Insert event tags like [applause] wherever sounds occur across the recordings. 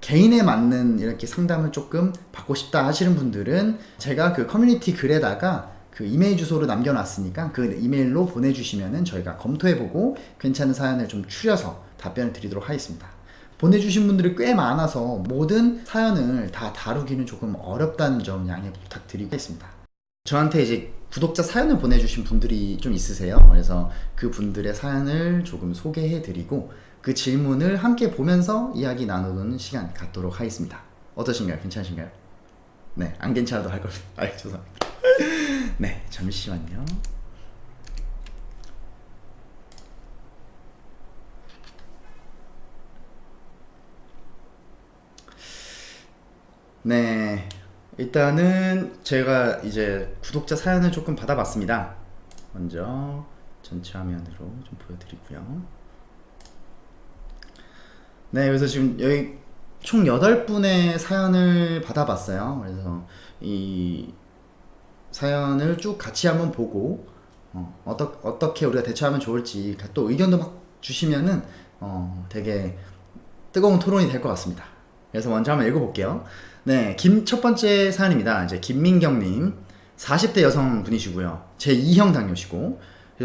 개인에 맞는 이렇게 상담을 조금 받고 싶다 하시는 분들은 제가 그 커뮤니티 글에다가 그 이메일 주소를 남겨놨으니까 그 이메일로 보내주시면은 저희가 검토해보고 괜찮은 사연을 좀 추려서 답변을 드리도록 하겠습니다. 보내주신 분들이 꽤 많아서 모든 사연을 다 다루기는 조금 어렵다는 점 양해 부탁드리겠습니다. 저한테 이제 구독자 사연을 보내주신 분들이 좀 있으세요. 그래서 그 분들의 사연을 조금 소개해드리고 그 질문을 함께 보면서 이야기 나누는 시간 갖도록 하겠습니다. 어떠신가요? 괜찮으신가요? 네, 안 괜찮아도 할 겁니다. [laughs] 아, 죄송합니다. 네, 잠시만요. 네, 일단은 제가 이제 구독자 사연을 조금 받아봤습니다. 먼저 전체 화면으로 좀 보여드리고요. 네, 그래서 지금 여기 총 8분의 사연을 받아봤어요. 그래서 이 사연을 쭉 같이 한번 보고 어, 어떠, 어떻게 우리가 대처하면 좋을지 또 의견도 막 주시면은 어, 되게 뜨거운 토론이 될 것 같습니다. 그래서 먼저 한번 읽어볼게요. 네, 김 첫 번째 사연입니다. 이제 김민경님 40대 여성분이시고요. 제 2형 당뇨시고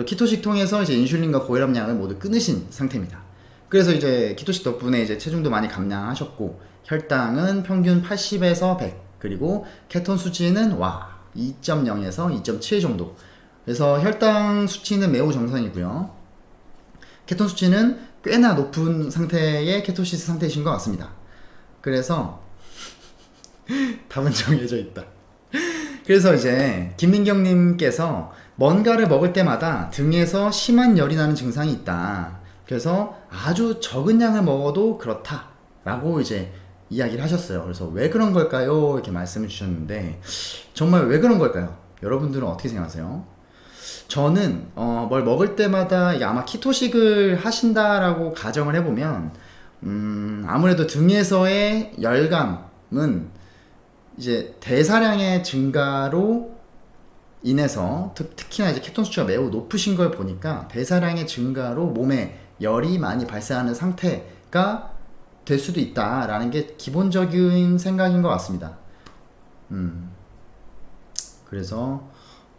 키토식 통해서 이제 인슐린과 고혈압 약을 모두 끊으신 상태입니다. 그래서 이제 키토식 덕분에 이제 체중도 많이 감량하셨고 혈당은 평균 80에서 100 그리고 케톤 수치는 와 2.0에서 2.7 정도. 그래서 혈당 수치는 매우 정상이고요. 케톤 수치는 꽤나 높은 상태의 케토시스 상태이신 것 같습니다. 그래서 [laughs] 답은 정해져 있다. 그래서 이제 김민경님께서 뭔가를 먹을 때마다 등에서 심한 열이 나는 증상이 있다 그래서 아주 적은 양을 먹어도 그렇다 라고 이제 이야기를 하셨어요 그래서 왜 그런 걸까요? 이렇게 말씀을 주셨는데 정말 왜 그런 걸까요? 여러분들은 어떻게 생각하세요? 저는 어, 뭘 먹을 때마다 아마 키토식을 하신다라고 가정을 해보면 음, 아무래도 등에서의 열감은 이제 대사량의 증가로 인해서 특, 특히나 이제 케톤 수치가 매우 높으신 걸 보니까 대사량의 증가로 몸에 열이 많이 발생하는 상태가 될 수도 있다라는 게 기본적인 생각인 것 같습니다. 음. 그래서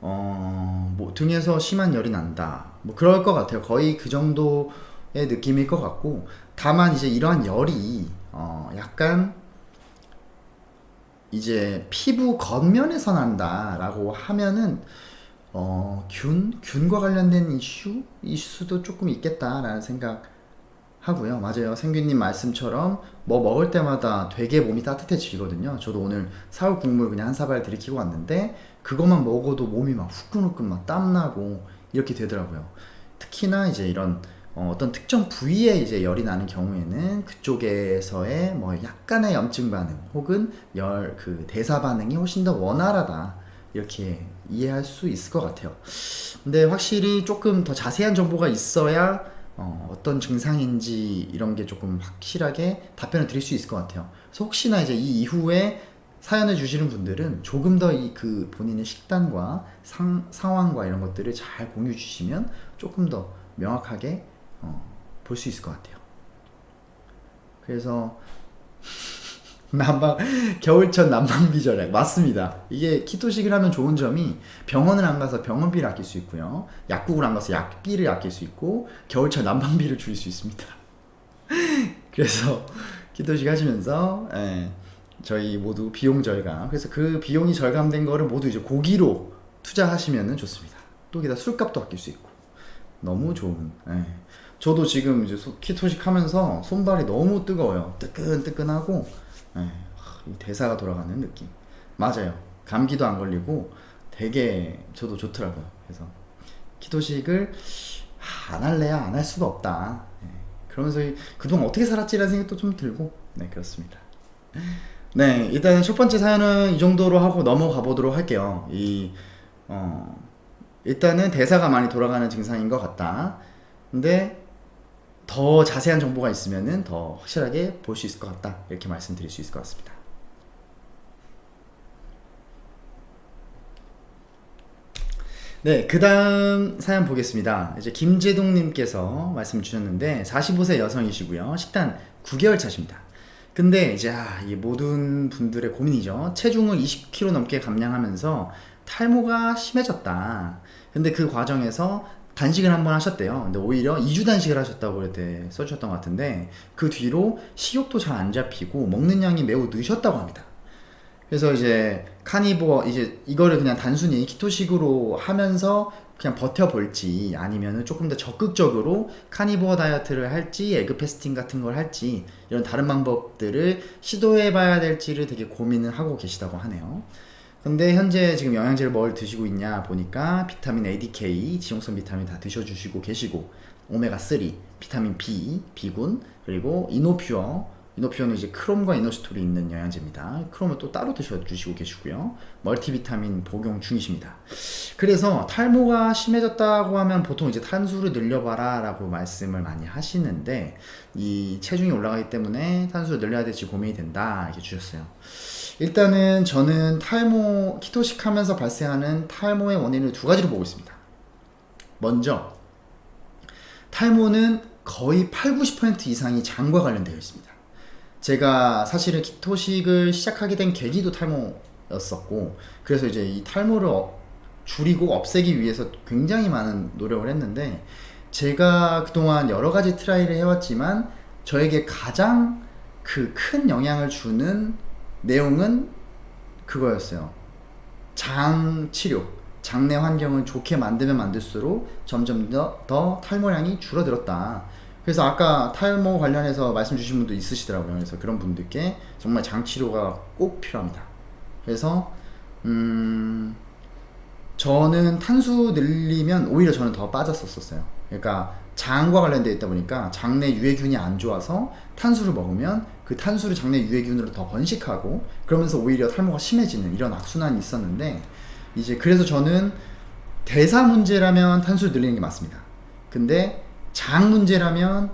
어, 뭐 등에서 심한 열이 난다. 뭐 그럴 것 같아요. 거의 그 정도의 느낌일 것 같고 다만 이제 이러한 열이 어, 약간 이제 피부 겉면에서 난다라고 하면은 어, 균? 균과 관련된 이슈? 이슈도 조금 있겠다라는 생각 하고요. 맞아요. 생규님 말씀처럼 뭐 먹을 때마다 되게 몸이 따뜻해지거든요. 저도 오늘 사골 국물 그냥 한 사발 들이키고 왔는데 그것만 먹어도 몸이 막 후끈후끈 막 땀나고 이렇게 되더라고요. 특히나 이제 이런 어, 떤 특정 부위에 이제 열이 나는 경우에는 그쪽에서의 뭐 약간의 염증 반응 혹은 열 그 대사 반응이 훨씬 더 원활하다 이렇게 이해할 수 있을 것 같아요. 근데 확실히 조금 더 자세한 정보가 있어야 어, 어떤 증상인지 이런 게 조금 확실하게 답변을 드릴 수 있을 것 같아요. 그래서 혹시나 이제 이 이후에 사연을 주시는 분들은 조금 더 이 그 본인의 식단과 상, 상황과 이런 것들을 잘 공유 주시면 조금 더 명확하게 어, 볼 수 있을 것 같아요. 그래서 난방 겨울철 난방 비 절약 맞습니다. 이게 키토식을 하면 좋은 점이 병원을 안 가서 병원비를 아낄 수 있고요. 약국을 안 가서 약비를 아낄 수 있고 겨울철 난방비를 줄일 수 있습니다. [laughs] 그래서 키토식 하시면서 예, 저희 모두 비용 절감. 그래서 그 비용이 절감된 거를 모두 이제 고기로 투자하시면 좋습니다. 또 게다 술값도 아낄 수 있고 너무 좋은. 예. 저도 지금 이제 키토식 하면서 손발이 너무 뜨거워요. 뜨끈뜨끈하고 예, 대사가 돌아가는 느낌. 맞아요. 감기도 안 걸리고 되게 저도 좋더라고요. 그래서 키토식을 안 할래야 안 할 수가 없다. 예, 그러면서 그동안 어떻게 살았지라는 생각도 좀 들고 네 그렇습니다. 네 일단 첫 번째 사연은 이 정도로 하고 넘어가 보도록 할게요. 이 어, 일단은 대사가 많이 돌아가는 증상인 것 같다. 근데 더 자세한 정보가 있으면 더 확실하게 볼 수 있을 것 같다 이렇게 말씀드릴 수 있을 것 같습니다 네, 그 다음 사연 보겠습니다. 이제 김재동님께서 말씀 주셨는데, 45세 여성이시고요. 식단 9개월 차십니다. 근데 이제 아, 이 모든 분들의 고민이죠. 체중을 20kg 넘게 감량하면서 탈모가 심해졌다. 근데 그 과정에서 단식을 한 번 하셨대요. 근데 오히려 2주 단식을 하셨다고 그때 써주셨던 것 같은데 그 뒤로 식욕도 잘 안 잡히고 먹는 양이 매우 느셨다고 합니다. 그래서 이제 카니보어 이제 이거를 그냥 단순히 키토식으로 하면서 그냥 버텨볼지 아니면은 조금 더 적극적으로 카니보어 다이어트를 할지 에그 패스팅 같은 걸 할지 이런 다른 방법들을 시도해봐야 될지를 되게 고민을 하고 계시다고 하네요. 근데 현재 지금 영양제를 뭘 드시고 있냐 보니까 비타민 ADK, 지용성 비타민 다 드셔주시고 계시고 오메가3, 비타민 B, B군, 그리고 이노퓨어 이노퓨어는 이제 크롬과 이노시톨이 있는 영양제입니다. 크롬을 또 따로 드셔주시고 계시고요. 멀티비타민 복용 중이십니다. 그래서 탈모가 심해졌다고 하면 보통 이제 탄수를 늘려봐라 라고 말씀을 많이 하시는데 이 체중이 올라가기 때문에 탄수를 늘려야 될지 고민이 된다 이렇게 주셨어요. 일단은 저는 탈모 keto식 하면서 발생하는 탈모의 원인을 두 가지로 보고 있습니다. 먼저 탈모는 거의 8, 90% 이상이 장과 관련되어 있습니다. 제가 사실은 keto식을 시작하게 된 계기도 탈모였었고 그래서 이제 이 탈모를 어, 줄이고 없애기 위해서 굉장히 많은 노력을 했는데 제가 그동안 여러 가지 try를 해왔지만 저에게 가장 그 큰 영향을 주는 내용은 그거였어요. 장 치료. 장내 환경을 좋게 만들면 만들수록 점점 더, 더 탈모량이 줄어들었다. 그래서 아까 탈모 관련해서 말씀 주신 분도 있으시더라고요. 그래서 그런 분들께 정말 장 치료가 꼭 필요합니다. 그래서 음 저는 탄수 늘리면 오히려 저는 더 빠졌었어요. 그러니까 장과 관련되어 있다 보니까 장내 유해균이 안 좋아서 탄수를 먹으면 그 탄수를 장내 유해균으로 더 번식하고 그러면서 오히려 탈모가 심해지는 이런 악순환이 있었는데 이제 그래서 저는 대사 문제라면 탄수를 늘리는 게 맞습니다. 근데 장 문제라면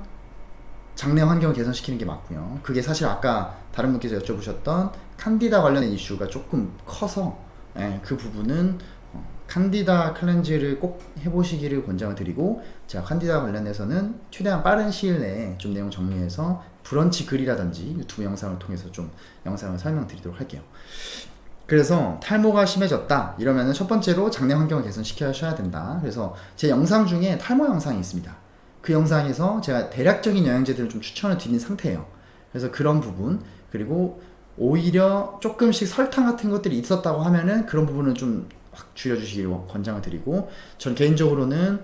장내 환경을 개선시키는 게 맞고요. 그게 사실 아까 다른 분께서 여쭤보셨던 칸디다 관련된 이슈가 조금 커서 예, 그 부분은 칸디다 클렌즈를 꼭 해보시기를 권장을 드리고 제가 칸디다 관련해서는 최대한 빠른 시일 내에 좀 내용 정리해서 브런치 글이라든지 유튜브 영상을 통해서 좀 영상을 설명드리도록 할게요. 그래서 탈모가 심해졌다 이러면은 첫 번째로 장내 환경을 개선시켜야 된다. 그래서 제 영상 중에 탈모 영상이 있습니다. 그 영상에서 제가 대략적인 영양제들을 좀 추천을 드린 상태예요. 그래서 그런 부분 그리고 오히려 조금씩 설탕 같은 것들이 있었다고 하면은 그런 부분은 좀 확 줄여주시길 권장을 드리고 전 개인적으로는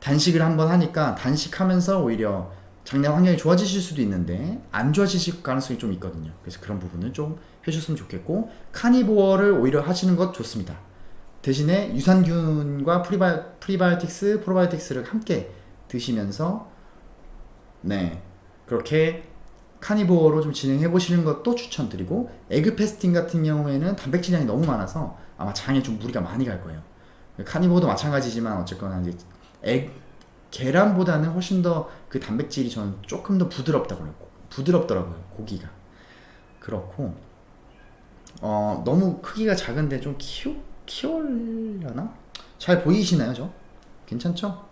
단식을 한번 하니까 단식하면서 오히려 장내 환경이 좋아지실 수도 있는데 안 좋아지실 가능성이 좀 있거든요. 그래서 그런 부분은 좀 해주셨으면 좋겠고 carnivore를 오히려 하시는 것 좋습니다. 대신에 유산균과 prebio, prebiotics, probiotics를 함께 드시면서 네 그렇게 carnivore로 좀 진행해 보시는 것도 추천드리고 egg fasting 같은 경우에는 단백질량이 너무 많아서 아마 장에 좀 무리가 많이 갈 거예요. carnivore도 마찬가지지만 어쨌거나 이제 에, 계란보다는 훨씬 더 그 단백질이 저는 조금 더 부드럽다고 그래요. 부드럽더라고요. 고기가. 그렇고 어, 너무 크기가 작은데 좀 키워 키우려나? 잘 보이시나요, 저? 괜찮죠?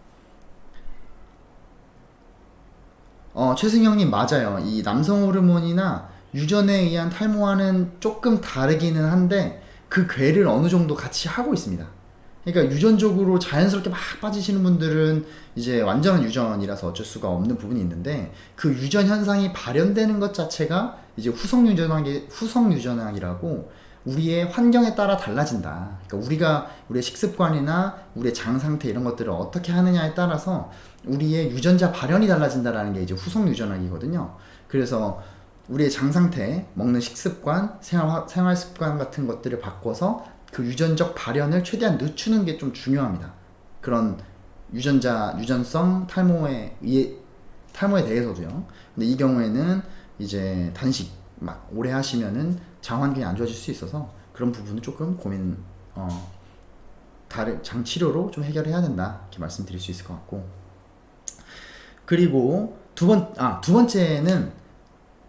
어, 최승영님 맞아요. 이 남성 호르몬이나 유전에 의한 탈모와는 조금 다르기는 한데 그 괴를 어느 정도 같이 하고 있습니다. 그러니까 유전적으로 자연스럽게 막 빠지시는 분들은 이제 완전한 유전이라서 어쩔 수가 없는 부분이 있는데 그 유전 현상이 발현되는 것 자체가 이제 후성 유전학이 후성 유전학이라고 우리의 환경에 따라 달라진다. 그러니까 우리가 우리의 식습관이나 우리의 장 상태 이런 것들을 어떻게 하느냐에 따라서 우리의 유전자 발현이 달라진다라는 게 이제 후속 유전학이거든요. 그래서 우리의 장 상태, 먹는 식습관, 생활 생활 습관 같은 것들을 바꿔서 그 유전적 발현을 최대한 늦추는 게 좀 중요합니다. 그런 유전자 유전성 탈모에 의해 탈모에 대해서도요. 근데 이 경우에는 이제 단식 막 오래 하시면은 장 환경이 안 좋아질 수 있어서 그런 부분은 조금 고민 어 다른 장 치료로 좀 해결해야 된다 이렇게 말씀드릴 수 있을 것 같고 그리고 두 번 아 두 번째는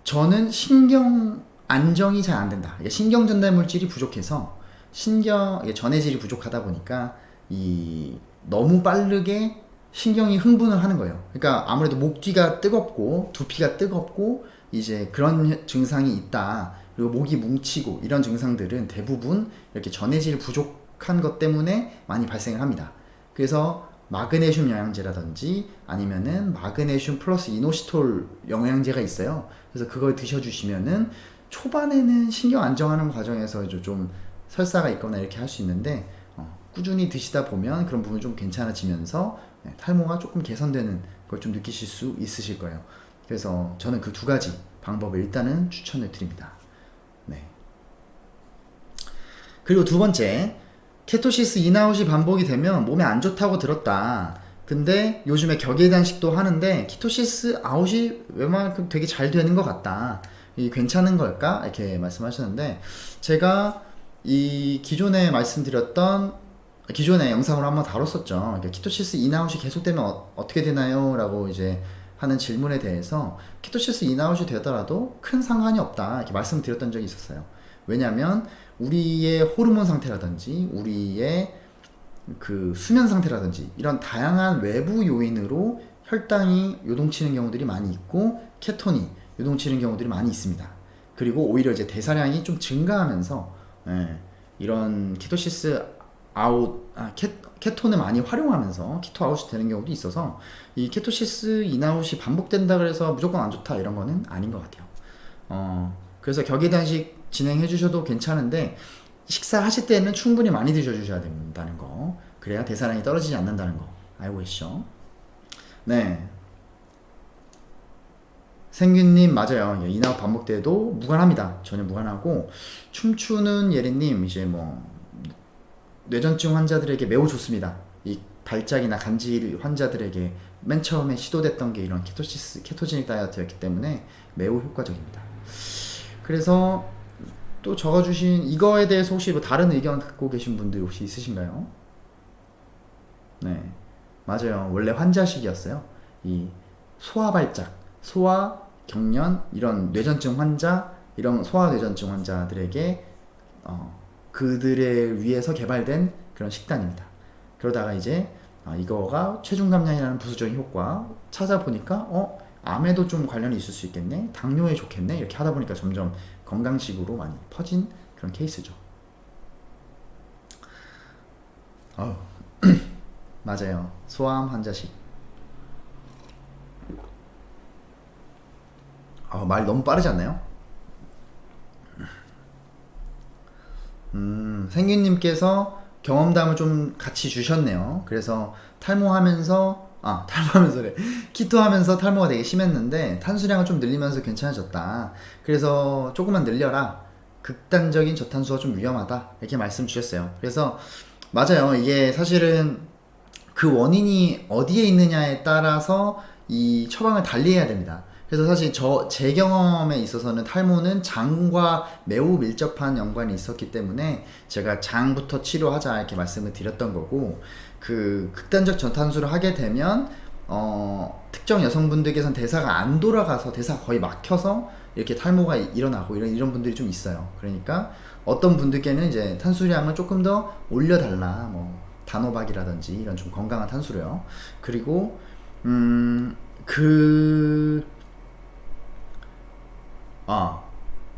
저는 신경 안정이 잘 안 된다. 신경 전달 물질이 부족해서 신경 전해질이 부족하다 보니까 이 너무 빠르게 신경이 흥분을 하는 거예요. 그러니까 아무래도 목 뒤가 뜨겁고 두피가 뜨겁고 이제 그런 혀- 증상이 있다. 그리고 목이 뭉치고 이런 증상들은 대부분 이렇게 전해질 부족한 것 때문에 많이 발생을 합니다. 그래서 마그네슘 영양제라든지 아니면은 마그네슘 플러스 이노시톨 영양제가 있어요. 그래서 그걸 드셔주시면은 초반에는 신경 안정하는 과정에서 좀 설사가 있거나 이렇게 할 수 있는데 어, 꾸준히 드시다 보면 그런 부분이 좀 괜찮아지면서 네, 탈모가 조금 개선되는 걸 좀 느끼실 수 있으실 거예요. 그래서 저는 그 두 가지 방법을 일단은 추천을 드립니다. 네. 그리고 두 번째, ketosis in out이 반복이 되면 몸에 안 좋다고 들었다. 근데 요즘에 격일단식도 하는데 ketosis out이 웬만큼 되게 잘 되는 것 같다. 이 괜찮은 걸까? 이렇게 말씀하셨는데 제가 이 기존에 말씀드렸던 기존에 영상으로 한번 다뤘었죠. 그러니까 ketosis in out이 계속되면 어, 어떻게 되나요? 라고 이제 하는 질문에 대해서 ketosis in out이 되더라도 큰 상관이 없다. 이렇게 말씀드렸던 적이 있었어요. 왜냐하면 우리의 호르몬 상태라든지 우리의 그 수면 상태라든지 이런 다양한 외부 요인으로 혈당이 요동치는 경우들이 많이 있고 케톤이 요동치는 경우들이 많이 있습니다. 그리고 오히려 이제 대사량이 좀 증가하면서 예, 이런 ketosis out, 아, 케, 케톤을 많이 활용하면서 keto out이 되는 경우도 있어서 이 ketosis in out이 반복된다 그래서 무조건 안 좋다 이런 거는 아닌 것 같아요. 어, 그래서 격일 단식 진행해 주셔도 괜찮은데 식사하실 때는 충분히 많이 드셔주셔야 된다는 거. 그래야 대사량이 떨어지지 않는다는 거. 알고 계시죠? 네. 생균님 맞아요. 예, in out 반복돼도 무관합니다. 전혀 무관하고. 춤추는 예리님 이제 뭐 뇌전증 환자들에게 매우 좋습니다. 이 발작이나 간질 환자들에게 맨 처음에 시도됐던 게 이런 케토시스 케토제닉 다이어트였기 때문에 매우 효과적입니다. 그래서 또 적어주신 이거에 대해서 혹시 뭐 다른 의견 갖고 계신 분들 혹시 있으신가요? 네, 맞아요. 원래 환자식이었어요. 이 소아 발작, 소아 경련 이런 뇌전증 환자, 이런 소아 뇌전증 환자들에게 어, 그들을 위해서 개발된 그런 식단입니다. 그러다가 이제 아, 이거가 체중 감량이라는 부수적인 효과 찾아보니까 어 암에도 좀 관련이 있을 수 있겠네, 당뇨에 좋겠네 이렇게 하다 보니까 점점 건강식으로 많이 퍼진 그런 케이스죠. 어 [clears throat] 맞아요. 소아암 환자식. 어, 말 너무 빠르지 않나요? 음, 생균님께서 경험담을 좀 같이 주셨네요. 그래서 탈모하면서 아 탈모하면서래 키토하면서 탈모가 되게 심했는데 탄수량을 좀 늘리면서 괜찮아졌다. 그래서 조금만 늘려라. 극단적인 저탄수가 좀 위험하다 이렇게 말씀 주셨어요. 그래서 맞아요. 이게 사실은 그 원인이 어디에 있느냐에 따라서 이 처방을 달리해야 됩니다. 그래서 사실 저 제 경험에 있어서는 탈모는 장과 매우 밀접한 연관이 있었기 때문에 제가 장부터 치료하자 이렇게 말씀을 드렸던 거고 그 극단적 저탄수를 하게 되면 어 특정 여성분들께서는 대사가 안 돌아가서 대사가 거의 막혀서 이렇게 탈모가 일어나고 이런 이런 분들이 좀 있어요. 그러니까 어떤 분들께는 이제 탄수량을 조금 더 올려달라 뭐 단호박이라든지 이런 좀 건강한 탄수요. 그리고 음그 아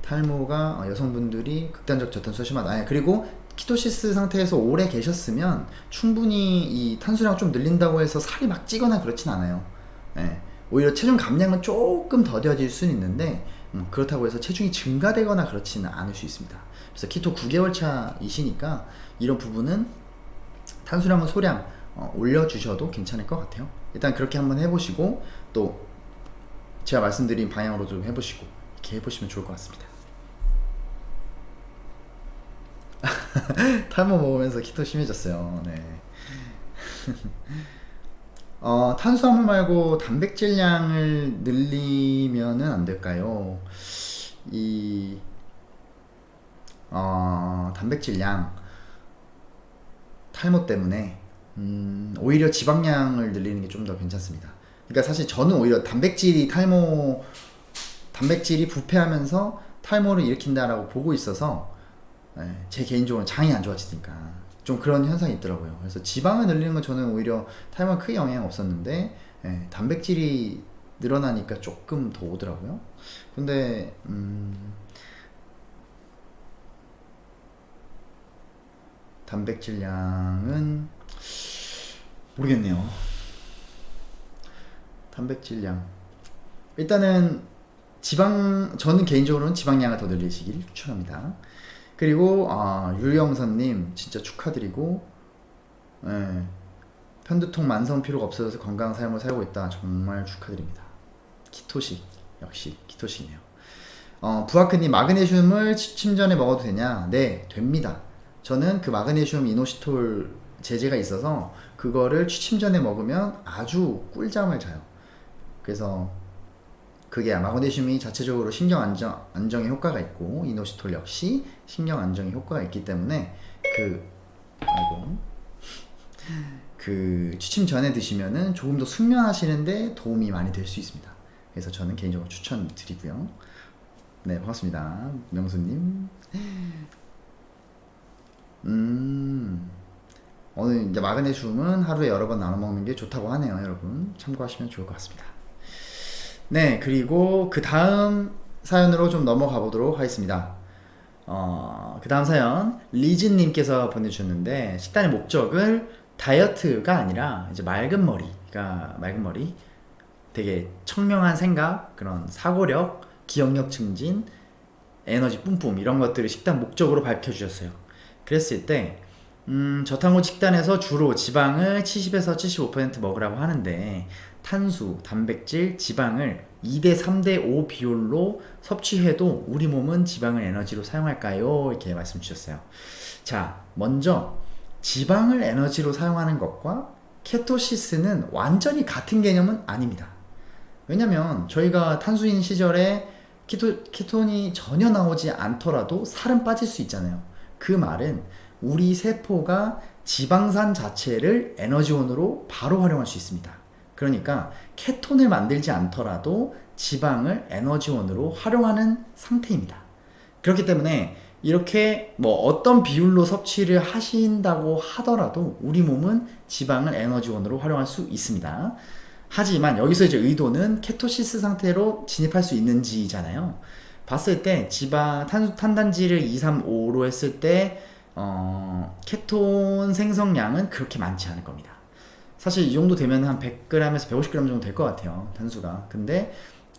탈모가 어, 여성분들이 극단적 저탄수가 심하다. 아니, 그리고 키토시스 상태에서 오래 계셨으면 충분히 이 탄수량을 좀 늘린다고 해서 살이 막 찌거나 그렇진 않아요. 예. 오히려 체중 감량은 조금 더뎌질 수는 있는데 음, 그렇다고 해서 체중이 증가되거나 그렇지는 않을 수 있습니다. 그래서 키토 9개월 차이시니까 이런 부분은 탄수량은 소량 어, 올려주셔도 괜찮을 것 같아요. 일단 그렇게 한번 해보시고 또 제가 말씀드린 방향으로 좀 해보시고 이렇게 해보시면 좋을 것 같습니다. [laughs] 탈모 먹으면서 키토 심해졌어요. 네. [laughs] 어, 탄수화물 말고 단백질량을 늘리면은 안 될까요? 이 어, 단백질량 탈모 때문에 음, 오히려 지방량을 늘리는 게 좀 더 괜찮습니다. 그러니까 사실 저는 오히려 단백질이 탈모 단백질이 부패하면서 탈모를 일으킨다라고 보고 있어서 예, 제 개인적으로 장이 안 좋아지니까 좀 그런 현상이 있더라고요. 그래서 지방을 늘리는 건 저는 오히려 탈모에 크게 영향 없었는데 예, 단백질이 늘어나니까 조금 더 오더라고요. 근데 음, 단백질량은 모르겠네요. 단백질량 일단은 지방 저는 개인적으로는 지방량을 더 늘리시길 추천합니다. 그리고 아, 율영선님 진짜 축하드리고 예, 편두통 만성 피로가 없어져서 건강한 삶을 살고 있다 정말 축하드립니다. 키토식 역시 키토식이네요. 어, 부하크님 마그네슘을 취침 전에 먹어도 되냐? 네 됩니다. 저는 그 마그네슘 이노시톨 제제가 있어서 그거를 취침 전에 먹으면 아주 꿀잠을 자요. 그래서 그게 마그네슘이 자체적으로 신경 안정, 안정에 효과가 있고 이노시톨 역시 신경 안정에 효과가 있기 때문에 그 아이고 그 취침 전에 드시면은 조금 더 숙면하시는데 도움이 많이 될 수 있습니다. 그래서 저는 개인적으로 추천드리고요. 네 반갑습니다 명수님. 음 오늘 이제 마그네슘은 하루에 여러 번 나눠 먹는 게 좋다고 하네요, 여러분. 참고하시면 좋을 것 같습니다. 네, 그리고 그 다음 사연으로 좀 넘어가 보도록 하겠습니다. 어, 그 다음 사연, 리즈님께서 보내주셨는데, 식단의 목적을 다이어트가 아니라 이제 맑은 머리, 그러니까 맑은 머리, 되게 청명한 생각, 그런 사고력, 기억력 증진, 에너지 뿜뿜, 이런 것들을 식단 목적으로 밝혀주셨어요. 그랬을 때, 음, 저탄고 식단에서 주로 지방을 70에서 75% 먹으라고 하는데 탄수, 단백질, 지방을 2대 3대 5 비율로 섭취해도 우리 몸은 지방을 에너지로 사용할까요? 이렇게 말씀 주셨어요. 자, 먼저 지방을 에너지로 사용하는 것과 케토시스는 완전히 같은 개념은 아닙니다. 왜냐면 저희가 탄수인 시절에 키토, 키톤이 전혀 나오지 않더라도 살은 빠질 수 있잖아요. 그 말은 우리 세포가 지방산 자체를 에너지원으로 바로 활용할 수 있습니다. 그러니까 케톤을 만들지 않더라도 지방을 에너지원으로 활용하는 상태입니다. 그렇기 때문에 이렇게 뭐 어떤 비율로 섭취를 하신다고 하더라도 우리 몸은 지방을 에너지원으로 활용할 수 있습니다. 하지만 여기서 이제 의도는 케토시스 상태로 진입할 수 있는지잖아요. 봤을 때 지방 탄, 탄단지를 2, 3, 5로 했을 때 어, 케톤 생성량은 그렇게 많지 않을 겁니다. 사실 이 정도 되면 한 100g에서 150g 정도 될 것 같아요. 탄수가. 근데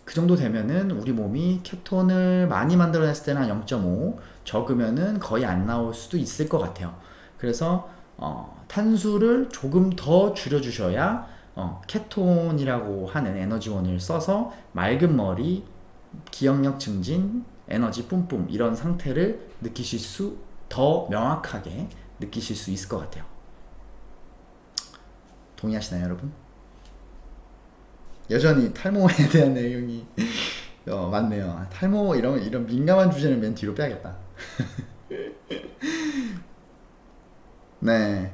그 정도 되면은 우리 몸이 케톤을 많이 만들어냈을 때는 한 0.5, 적으면은 거의 안 나올 수도 있을 것 같아요. 그래서 어, 탄수를 조금 더 줄여주셔야 어, 케톤이라고 하는 에너지원을 써서 맑은 머리, 기억력 증진, 에너지 뿜뿜 이런 상태를 느끼실 수 더 명확하게 느끼실 수 있을 것 같아요. 동의하시나요, 여러분? 여전히 탈모에 [laughs] 대한 내용이 어, 많네요. 탈모 이런 이런 민감한 주제는 맨 뒤로 빼야겠다. [laughs] 네.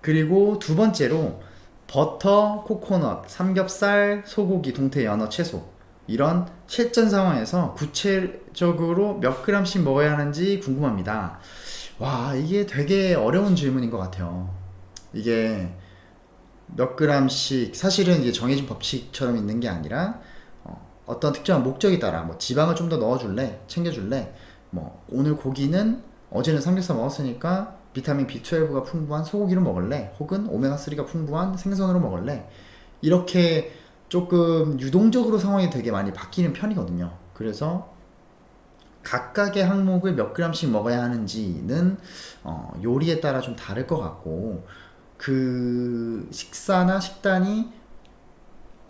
그리고 두 번째로 버터, 코코넛, 삼겹살, 소고기, 동태, 연어, 채소 이런 실전 상황에서 구체적으로 몇 그램씩 먹어야 하는지 궁금합니다. 와, 이게 되게 어려운 질문인 것 같아요. 이게 몇 그램씩, 사실은 이게 정해진 법칙처럼 있는 게 아니라, 어, 떤 특정한 목적에 따라, 뭐 지방을 좀 더 넣어줄래? 챙겨줄래? 뭐, 오늘 고기는 어제는 삼겹살 먹었으니까 비타민 B12가 풍부한 소고기로 먹을래? 혹은 오메가3가 풍부한 생선으로 먹을래? 이렇게 조금 유동적으로 상황이 되게 많이 바뀌는 편이거든요. 그래서 각각의 항목을 몇 그램씩 먹어야 하는지는 어, 요리에 따라 좀 다를 것 같고 그 식사나 식단이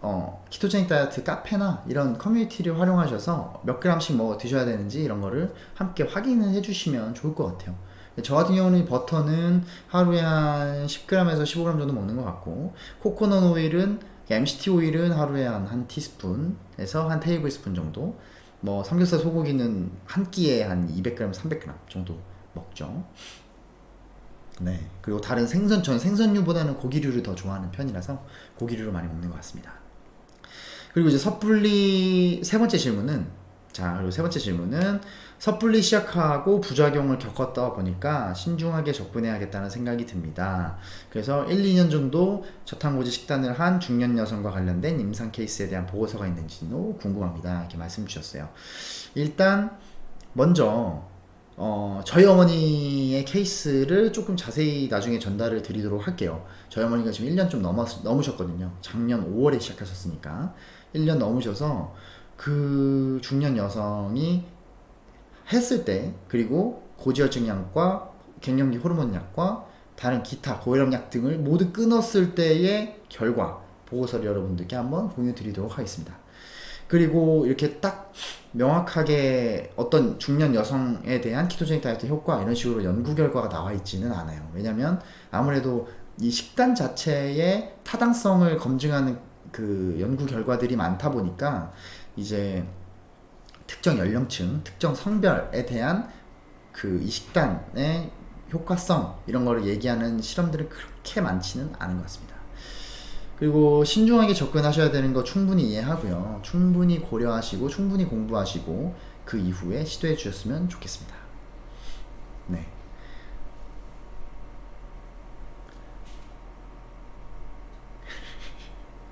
어, 키토제닉 다이어트 카페나 이런 커뮤니티를 활용하셔서 몇 그램씩 먹어 드셔야 되는지 이런 거를 함께 확인을 해주시면 좋을 것 같아요. 저 같은 경우는 버터는 하루에 한 10g에서 15g 정도 먹는 것 같고 코코넛 오일은 MCT 오일은 하루에 한 한 티스푼에서 한 테이블 스푼 정도 뭐 삼겹살 소고기는 한 끼에 한 200g, 300g 정도 먹죠. 네. 그리고 다른 생선, 전 생선류보다는 고기류를 더 좋아하는 편이라서 고기류를 많이 먹는 것 같습니다. 그리고 이제 섣불리 세 번째 질문은 자, 그리고 세 번째 질문은 섣불리 시작하고 부작용을 겪었다 보니까 신중하게 접근해야겠다는 생각이 듭니다. 그래서 1, 2년 정도 저탄고지 식단을 한 중년 여성과 관련된 임상 케이스에 대한 보고서가 있는지도 궁금합니다. 이렇게 말씀 주셨어요. 일단 먼저 어, 저희 어머니의 케이스를 조금 자세히 나중에 전달을 드리도록 할게요. 저희 어머니가 지금 1년 좀 넘었, 넘으셨거든요. 작년 5월에 시작하셨으니까. 1년 넘으셔서 그 중년 여성이 했을 때, 그리고 고지혈증 약과 갱년기 호르몬 약과 다른 기타 고혈압 약 등을 모두 끊었을 때의 결과, 보고서를 여러분들께 한번 공유 드리도록 하겠습니다. 그리고 이렇게 딱 명확하게 어떤 중년 여성에 대한 키토제닉 다이어트 효과 이런 식으로 연구 결과가 나와 있지는 않아요. 왜냐면 아무래도 이 식단 자체의 타당성을 검증하는 그 연구 결과들이 많다 보니까 이제 특정 연령층, 특정 성별에 대한 그 이 식단의 효과성 이런 거를 얘기하는 실험들은 그렇게 많지는 않은 것 같습니다. 그리고 신중하게 접근하셔야 되는 거 충분히 이해하고요. 충분히 고려하시고 충분히 공부하시고 그 이후에 시도해 주셨으면 좋겠습니다. 네.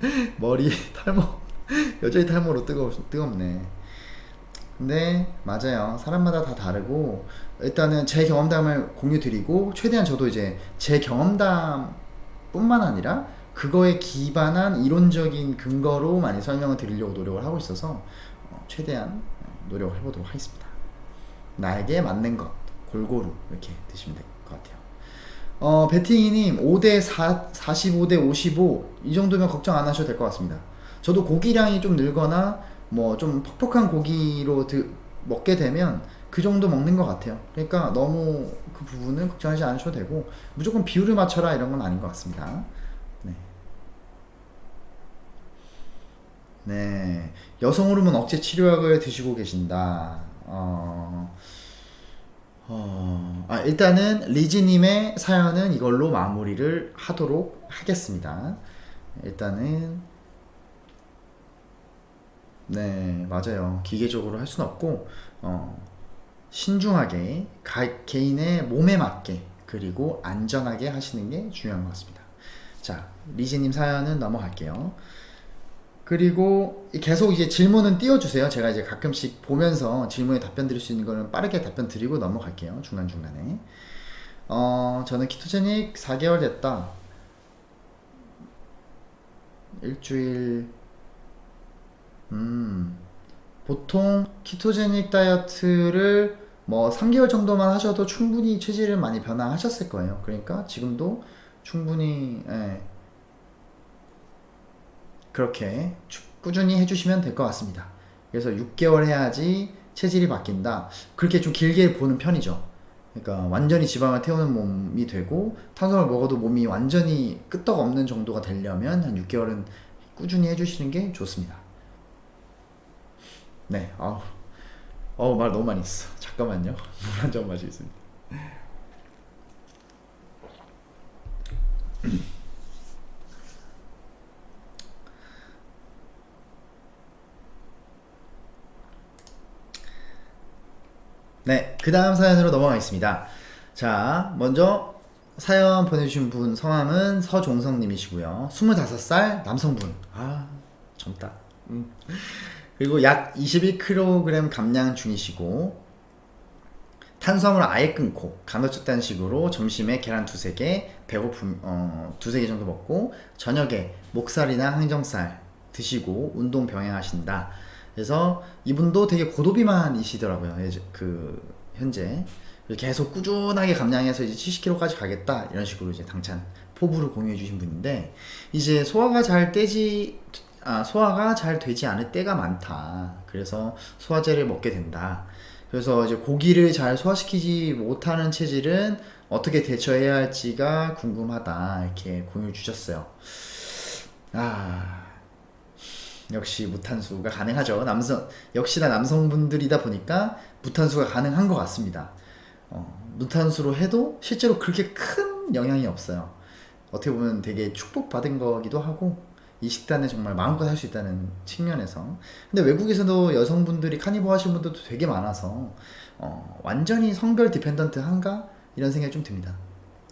[laughs] 머리 탈모 [laughs] 여전히 탈모로 뜨거 뜨겁네. 근데 맞아요. 사람마다 다 다르고 일단은 제 경험담을 공유 드리고 최대한 저도 이제 제 경험담뿐만 아니라 그거에 기반한 이론적인 근거로 많이 설명을 드리려고 노력을 하고 있어서 어, 최대한 노력을 해보도록 하겠습니다. 나에게 맞는 것 골고루 이렇게 드시면 될 것 같아요. 어, 베팅이님 5대 4, 45대 55 이 정도면 걱정 안 하셔도 될 것 같습니다. 저도 고기량이 좀 늘거나 뭐 좀 퍽퍽한 고기로 드, 먹게 되면 그 정도 먹는 것 같아요. 그러니까 너무 그 부분은 걱정하지 않으셔도 되고 무조건 비율을 맞춰라 이런 건 아닌 것 같습니다. 네. 여성 호르몬 억제 치료약을 드시고 계신다. 어, 어, 아, 일단은 리지님의 사연은 이걸로 마무리를 하도록 하겠습니다. 일단은, 네, 맞아요. 기계적으로 할 수는 없고, 어, 신중하게, 가, 개인의 몸에 맞게, 그리고 안전하게 하시는 게 중요한 것 같습니다. 자, 리지님 사연은 넘어갈게요. 그리고 계속 이제 질문은 띄워주세요. 제가 이제 가끔씩 보면서 질문에 답변 드릴 수 있는 거는 빠르게 답변 드리고 넘어갈게요. 중간중간에. 어, 저는 키토제닉 4개월 됐다. 일주일, 음, 보통 키토제닉 다이어트를 뭐 3개월 정도만 하셔도 충분히 체질을 많이 변화하셨을 거예요. 그러니까 지금도 충분히, 예, 그렇게 꾸준히 해주시면 될 것 같습니다. 그래서 6개월 해야지 체질이 바뀐다. 그렇게 좀 길게 보는 편이죠. 그러니까 완전히 지방을 태우는 몸이 되고 탄수화물 먹어도 몸이 완전히 끄떡 없는 정도가 되려면 한 6개월은 꾸준히 해주시는 게 좋습니다. 네, 아우, 어우 말 너무 많이 했어. 잠깐만요. 물 한 잔 마시겠습니다. 네, 그 다음 사연으로 넘어가겠습니다. 자, 먼저 사연 보내주신 분 성함은 서종성님이시고요. 25살 남성분. 아, 젊다. 음. 그리고 약 21kg 감량 중이시고, 탄수화물을 아예 끊고, 간헐적 단식으로 점심에 계란 두세 개, 배고픔, 어, 두세 개 정도 먹고, 저녁에 목살이나 항정살 드시고, 운동 병행하신다. 그래서 이분도 되게 고도비만이시더라고요. 그 현재 계속 꾸준하게 감량해서 이제 70kg까지 가겠다 이런 식으로 이제 당찬 포부를 공유해 주신 분인데 이제 소화가 잘 되지 아, 소화가 잘 되지 않을 때가 많다. 그래서 소화제를 먹게 된다. 그래서 이제 고기를 잘 소화시키지 못하는 체질은 어떻게 대처해야 할지가 궁금하다. 이렇게 공유 주셨어요. 아, 역시 무탄수가 가능하죠. 남성 역시나 남성분들이다 보니까 무탄수가 가능한 것 같습니다. 어, 무탄수로 해도 실제로 그렇게 큰 영향이 없어요. 어떻게 보면 되게 축복받은 거기도 하고 이 식단을 정말 마음껏 할 수 있다는 측면에서 근데 외국에서도 여성분들이 carnivore 하시는 분들도 되게 많아서 어, 완전히 성별 dependent한가 이런 생각이 좀 듭니다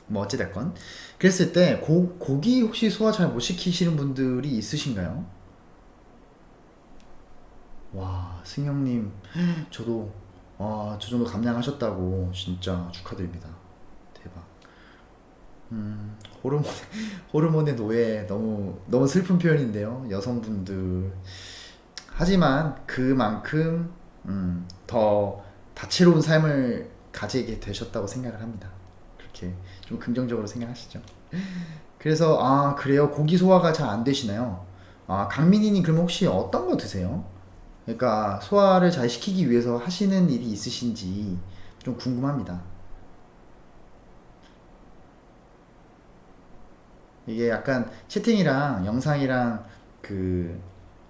뭐 어찌됐건 그랬을 때 고, 고기 혹시 소화 잘 못 시키시는 분들이 있으신가요? 와 승영님 저도 와 저 정도 감량하셨다고 진짜 축하드립니다. 대박. 음 호르몬 [laughs] 호르몬의 노예 너무 너무 슬픈 표현인데요 여성분들. 하지만 그만큼 음, 더 다채로운 삶을 가지게 되셨다고 생각을 합니다. 그렇게 좀 긍정적으로 생각하시죠. 그래서 아 그래요? 고기 소화가 잘 안 되시나요? 아 강민희님 그럼 혹시 어떤 거 드세요? 그러니까 소화를 잘 시키기 위해서 하시는 일이 있으신지 좀 궁금합니다. 이게 약간 채팅이랑 영상이랑 그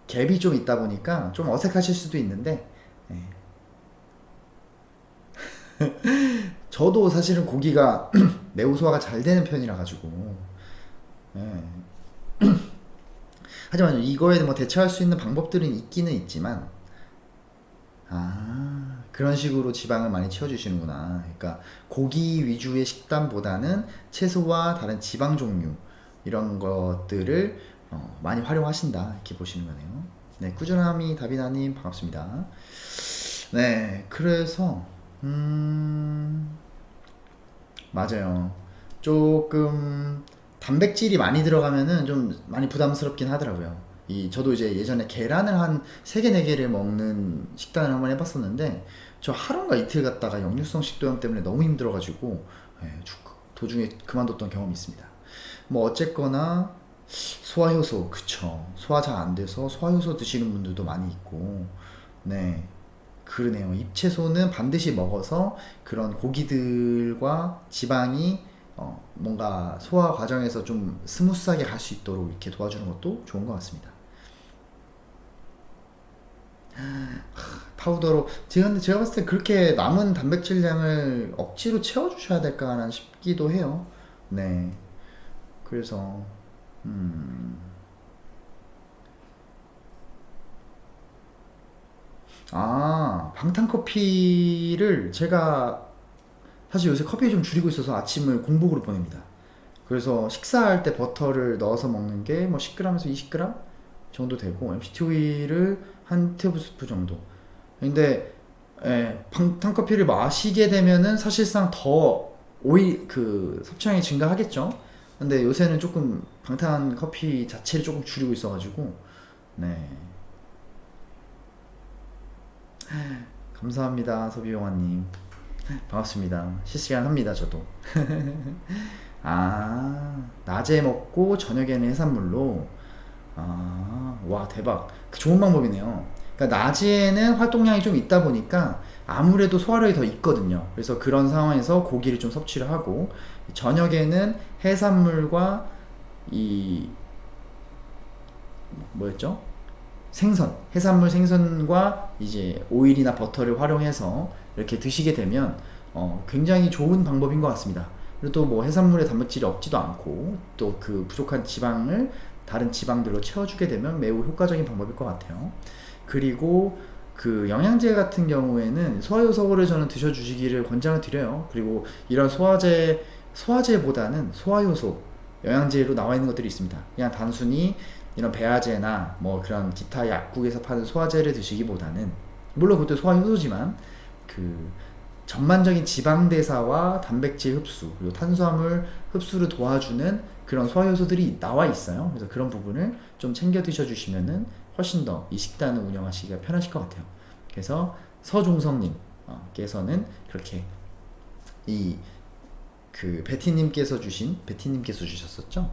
갭이 좀 있다 보니까 좀 어색하실 수도 있는데 예. [laughs] 저도 사실은 고기가 [clears throat] 매우 소화가 잘 되는 편이라 가지고 예. [clears throat] 하지만 이거에 뭐 대처할 수 있는 방법들은 있기는 있지만 아 그런 식으로 지방을 많이 채워주시는구나. 그러니까 고기 위주의 식단보다는 채소와 다른 지방 종류 이런 것들을 어, 많이 활용하신다. 이렇게 보시는 거네요. 네 꾸준함이 다비나님 반갑습니다. 네 그래서 음 맞아요. 조금 단백질이 많이 들어가면은 좀 많이 부담스럽긴 하더라고요. 이 저도 이제 예전에 계란을 한 3개 4개를 먹는 식단을 한번 해봤었는데 저 하루인가 이틀 갔다가 역류성 식도염 때문에 너무 힘들어가지고 예, 도중에 그만뒀던 경험이 있습니다. 뭐 어쨌거나 소화효소 그쵸 소화 잘 안 돼서 소화효소 드시는 분들도 많이 있고 네 그러네요 잎채소는 반드시 먹어서 그런 고기들과 지방이 어, 뭔가 소화 과정에서 좀 smooth하게 갈 수 있도록 이렇게 도와주는 것도 좋은 것 같습니다. 파우더로 제가 제가 봤을 때 그렇게 남은 단백질량을 억지로 채워주셔야 될까 싶기도 해요. 네. 그래서 음. 아 방탄커피를 제가 사실 요새 커피 좀 줄이고 있어서 아침을 공복으로 보냅니다. 그래서 식사할 때 버터를 넣어서 먹는 게 뭐 10g에서 20g 정도 되고 MCT 오일을 한 테이블스푼 정도. 근데 예, 방탄커피를 마시게 되면은 사실상 더 오일 그 섭취량이 증가하겠죠. 근데 요새는 조금 방탄 커피 자체를 조금 줄이고 있어가지고 네 감사합니다 소비용화님 반갑습니다. 실시간 합니다, 저도. [laughs] 아, 낮에 먹고 저녁에는 해산물로. 아, 와, 대박. 그 좋은 방법이네요. 그러니까 낮에는 활동량이 좀 있다 보니까 아무래도 소화력이 더 있거든요. 그래서 그런 상황에서 고기를 좀 섭취를 하고 저녁에는 해산물과 이 뭐였죠? 생선, 해산물 생선과 이제 오일이나 버터를 활용해서 이렇게 드시게 되면 어, 굉장히 좋은 방법인 것 같습니다. 그리고 또 뭐 해산물에 단백질이 없지도 않고 또 그 부족한 지방을 다른 지방들로 채워주게 되면 매우 효과적인 방법일 것 같아요. 그리고 그 영양제 같은 경우에는 소화효소를 저는 드셔주시기를 권장을 드려요. 그리고 이런 소화제 소화제보다는 소화효소 영양제로 나와 있는 것들이 있습니다. 그냥 단순히 이런 배아제나 뭐 그런 기타 약국에서 파는 소화제를 드시기보다는 물론 그것도 소화효소지만 그 전반적인 지방 대사와 단백질 흡수 그리고 탄수화물 흡수를 도와주는 그런 소화효소들이 나와 있어요. 그래서 그런 부분을 좀 챙겨 드셔 주시면은 훨씬 더 이 식단을 운영하시기가 편하실 것 같아요. 그래서 서종성님께서는 그렇게 이 그 베티님께서 주신 베티님께서 주셨었죠.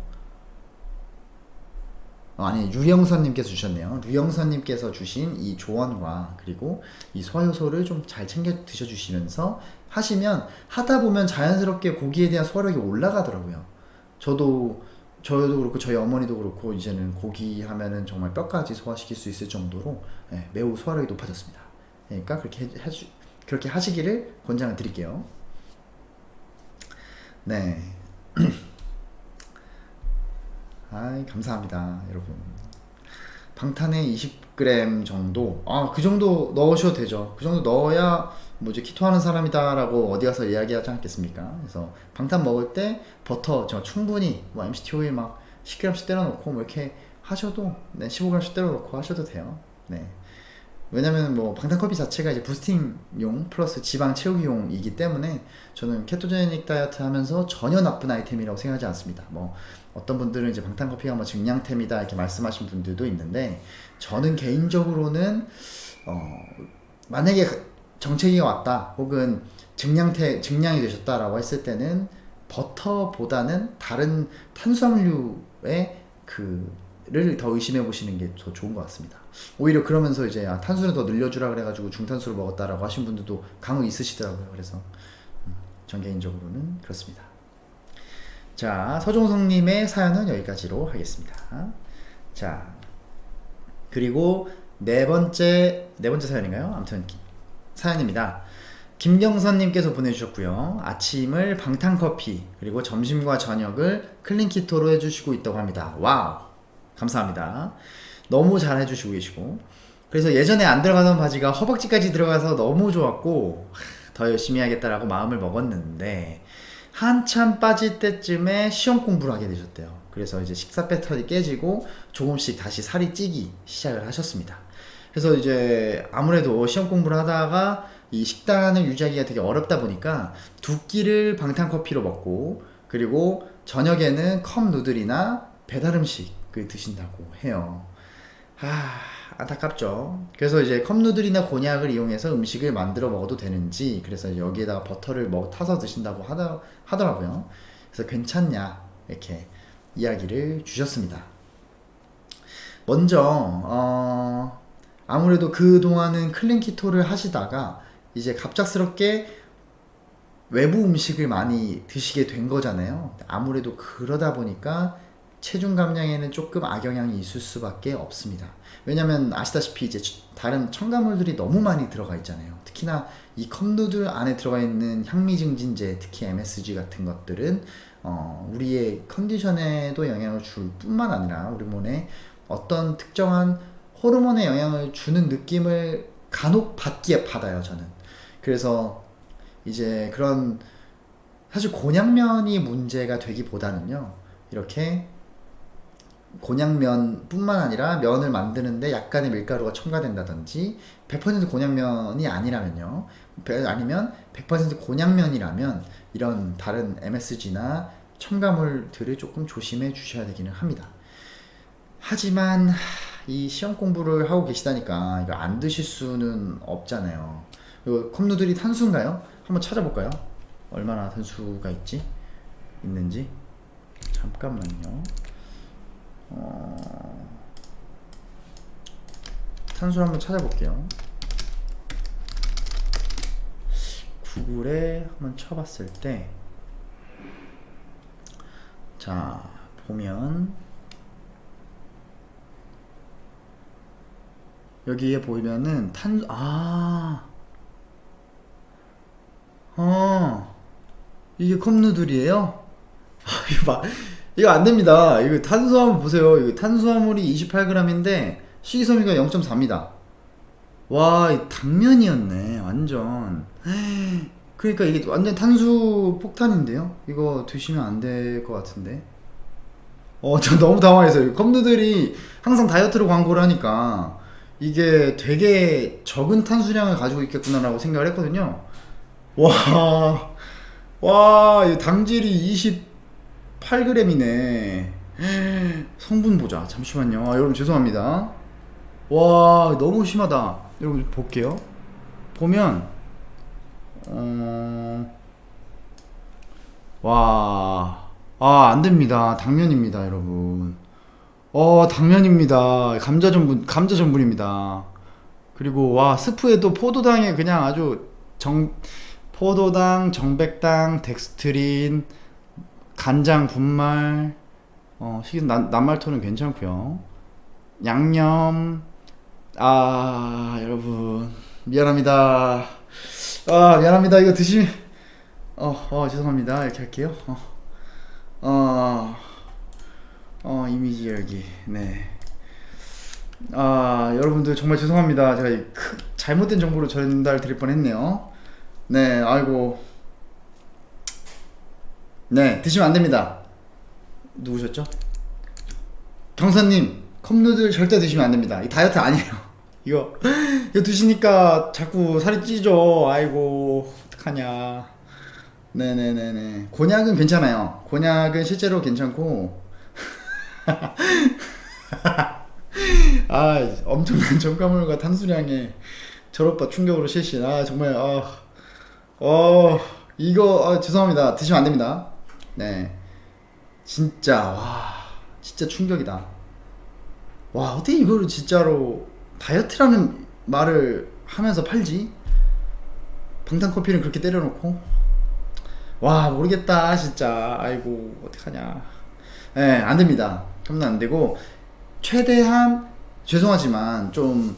어, 아니 유영선님께서 주셨네요. 유영선님께서 주신 이 조언과 그리고 이 소화효소를 좀 잘 챙겨 드셔주시면서 하시면 하다 보면 자연스럽게 고기에 대한 소화력이 올라가더라고요. 저도 저도 그렇고 저희 어머니도 그렇고 이제는 고기 하면은 정말 뼈까지 소화시킬 수 있을 정도로 네, 매우 소화력이 높아졌습니다. 그러니까 그렇게 해, 주 그렇게 하시기를 권장을 드릴게요. 네. [clears throat] 아 감사합니다 여러분. 방탄에 20g 정도? 아 그 정도 넣으셔도 되죠. 그 정도 넣어야 뭐 이제 키토 하는 사람이다 라고 어디 가서 이야기하지 않겠습니까? 그래서 방탄 먹을 때 버터 저 충분히 뭐 MCT 오일 막 10g씩 때려 넣고 뭐 이렇게 하셔도 네 15g씩 때려 넣고 하셔도 돼요. 네. 왜냐면 뭐 방탄커피 자체가 이제 부스팅용 플러스 지방 채우기용이기 때문에 저는 케토제닉 다이어트 하면서 전혀 나쁜 아이템이라고 생각하지 않습니다. 뭐 어떤 분들은 이제 방탄커피가 뭐 증량템이다 이렇게 말씀하신 분들도 있는데 저는 개인적으로는 어 만약에 정체기가 왔다 혹은 증량태 증량이 되셨다라고 했을 때는 버터보다는 다른 탄수화물류의 그를 더 의심해 보시는 게 더 좋은 것 같습니다. 오히려 그러면서 이제 아, 탄수를 더 늘려주라 그래가지고 중탄수를 먹었다라고 하신 분들도 강호 있으시더라고요. 그래서 음, 전 개인적으로는 그렇습니다. 자 서종성님의 사연은 여기까지로 하겠습니다. 자 그리고 네 번째 네 번째 사연인가요? 아무튼 사연입니다. 김경선님께서 보내주셨고요. 아침을 방탄커피 그리고 점심과 저녁을 clean keto로 해주시고 있다고 합니다. wow 감사합니다. 너무 잘 해주시고 계시고 그래서 예전에 안 들어가던 바지가 허벅지까지 들어가서 너무 좋았고 더 열심히 하겠다라고 마음을 먹었는데 한참 빠질 때쯤에 시험 공부를 하게 되셨대요. 그래서 이제 식사 패턴이 깨지고 조금씩 다시 살이 찌기 시작을 하셨습니다. 그래서 이제 아무래도 시험 공부를 하다가 이 식단을 유지하기가 되게 어렵다 보니까 두 끼를 방탄커피로 먹고 그리고 저녁에는 컵 누들이나 배달 음식을 드신다고 해요. 아, 안타깝죠. 그래서 이제 컵누들이나 곤약을 이용해서 음식을 만들어 먹어도 되는지, 그래서 여기에다가 버터를 먹, 타서 드신다고 하더, 하더라고요. 그래서 괜찮냐, 이렇게 이야기를 주셨습니다. 먼저, 어, 아무래도 그동안은 클린키토를 하시다가, 이제 갑작스럽게 외부 음식을 많이 드시게 된 거잖아요. 아무래도 그러다 보니까 체중 감량에는 조금 악영향이 있을 수밖에 없습니다. 왜냐면 아시다시피 이제 다른 첨가물들이 너무 많이 들어가 있잖아요. 특히나 이 컵누들 안에 들어가 있는 향미 증진제, 특히 MSG 같은 것들은 어, 우리의 컨디션에도 영향을 줄 뿐만 아니라 우리 몸에 어떤 특정한 호르몬에 영향을 주는 느낌을 간혹 받기에 받아요, 저는. 그래서 이제 그런 사실 곤약면이 문제가 되기보다는요, 이렇게 곤약면뿐만 아니라 면을 만드는데 약간의 밀가루가 첨가된다든지 100% 곤약면이 아니라면요 아니면 100% 곤약면이라면 이런 다른 MSG나 첨가물들을 조금 조심해 주셔야 되기는 합니다 하지만 이 시험 공부를 하고 계시다니까 이거 안 드실 수는 없잖아요 이거 컵누들이 탄수인가요? 한번 찾아볼까요? 얼마나 탄수가 있지? 있는지 잠깐만요 어... 탄수를 한번 찾아볼게요. 구글에 한번 쳐봤을 때, 자, 보면, 여기에 보이면은 탄, 아, 어, 이게 컵누들이에요? [laughs] 아, 이거 봐. 이거 안 됩니다. 이거 탄수화물 보세요. 이거 탄수화물이 28g인데 식이섬유가 0.4입니다. 와, 이 당면이었네. 완전. 그러니까 이게 완전 탄수 폭탄인데요. 이거 드시면 안 될 것 같은데. 어, [laughs] 저 너무 당황했어요. 컵누들이 항상 다이어트로 광고를 하니까 이게 되게 적은 탄수량을 가지고 있겠구나라고 생각을 했거든요. 와, 와, 이 당질이 20 8g이네. 성분 보자. 잠시만요. 아, 여러분 죄송합니다. 와 너무 심하다. 여러분 볼게요. 보면 어... 와... 아 안됩니다. 당면입니다 여러분. 어 당면입니다. 감자 전분 감자 전분입니다. 그리고 와 스프에도 포도당에 그냥 아주 정 포도당 정백당 덱스트린 간장, 분말, 어, 식은 남말토는 괜찮고요. 양념, 아 여러분 미안합니다. 아 미안합니다. 이거 드시면 어, 어 죄송합니다. 이렇게 할게요. 어, 어, 어 이미지 열기 네. 아 여러분들 정말 죄송합니다. 제가 이 크, 잘못된 정보를 전달 드릴 뻔했네요. 네 아이고 네 드시면 안 됩니다. 누구셨죠? 경사님 컵누들 절대 드시면 안 됩니다. 이 다이어트 아니에요. [laughs] 이거 이거 드시니까 자꾸 살이 찌죠. 아이고 어떡하냐. 네네네네. 곤약은 괜찮아요. 곤약은 실제로 괜찮고. [laughs] 아 엄청난 첨가물과 탄수량에 저로빠 충격으로 실신. 아 정말 아, 어 이거 아, 죄송합니다. 드시면 안 됩니다. 네. 진짜 와 진짜 충격이다. 와 어떻게 이거를 진짜로 다이어트라는 말을 하면서 팔지? 방탄커피는 그렇게 때려놓고 와 모르겠다 진짜 아이고 어떡하냐 예 안됩니다 그러면 안 되고 최대한 죄송하지만 좀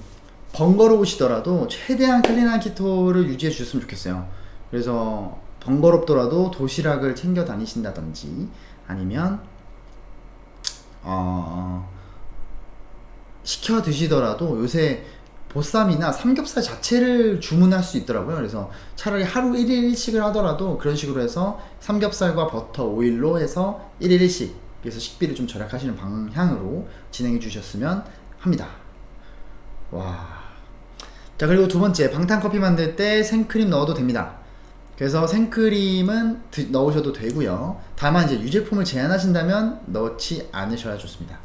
번거로우시더라도 최대한 clean한 keto를 유지해 주셨으면 좋겠어요 그래서 번거롭더라도 도시락을 챙겨 다니신다든지 아니면 어 시켜 드시더라도 요새 보쌈이나 삼겹살 자체를 주문할 수 있더라고요. 그래서 차라리 하루 1일 1식을 하더라도 그런 식으로 해서 삼겹살과 버터, 오일로 해서 1일 1식 그래서 식비를 좀 절약하시는 방향으로 진행해 주셨으면 합니다. 와. 자, 그리고 두 번째, 방탄커피 만들 때 생크림 넣어도 됩니다. 그래서 생크림은 드- 넣으셔도 되고요. 다만 이제 유제품을 제한하신다면 넣지 않으셔야 좋습니다.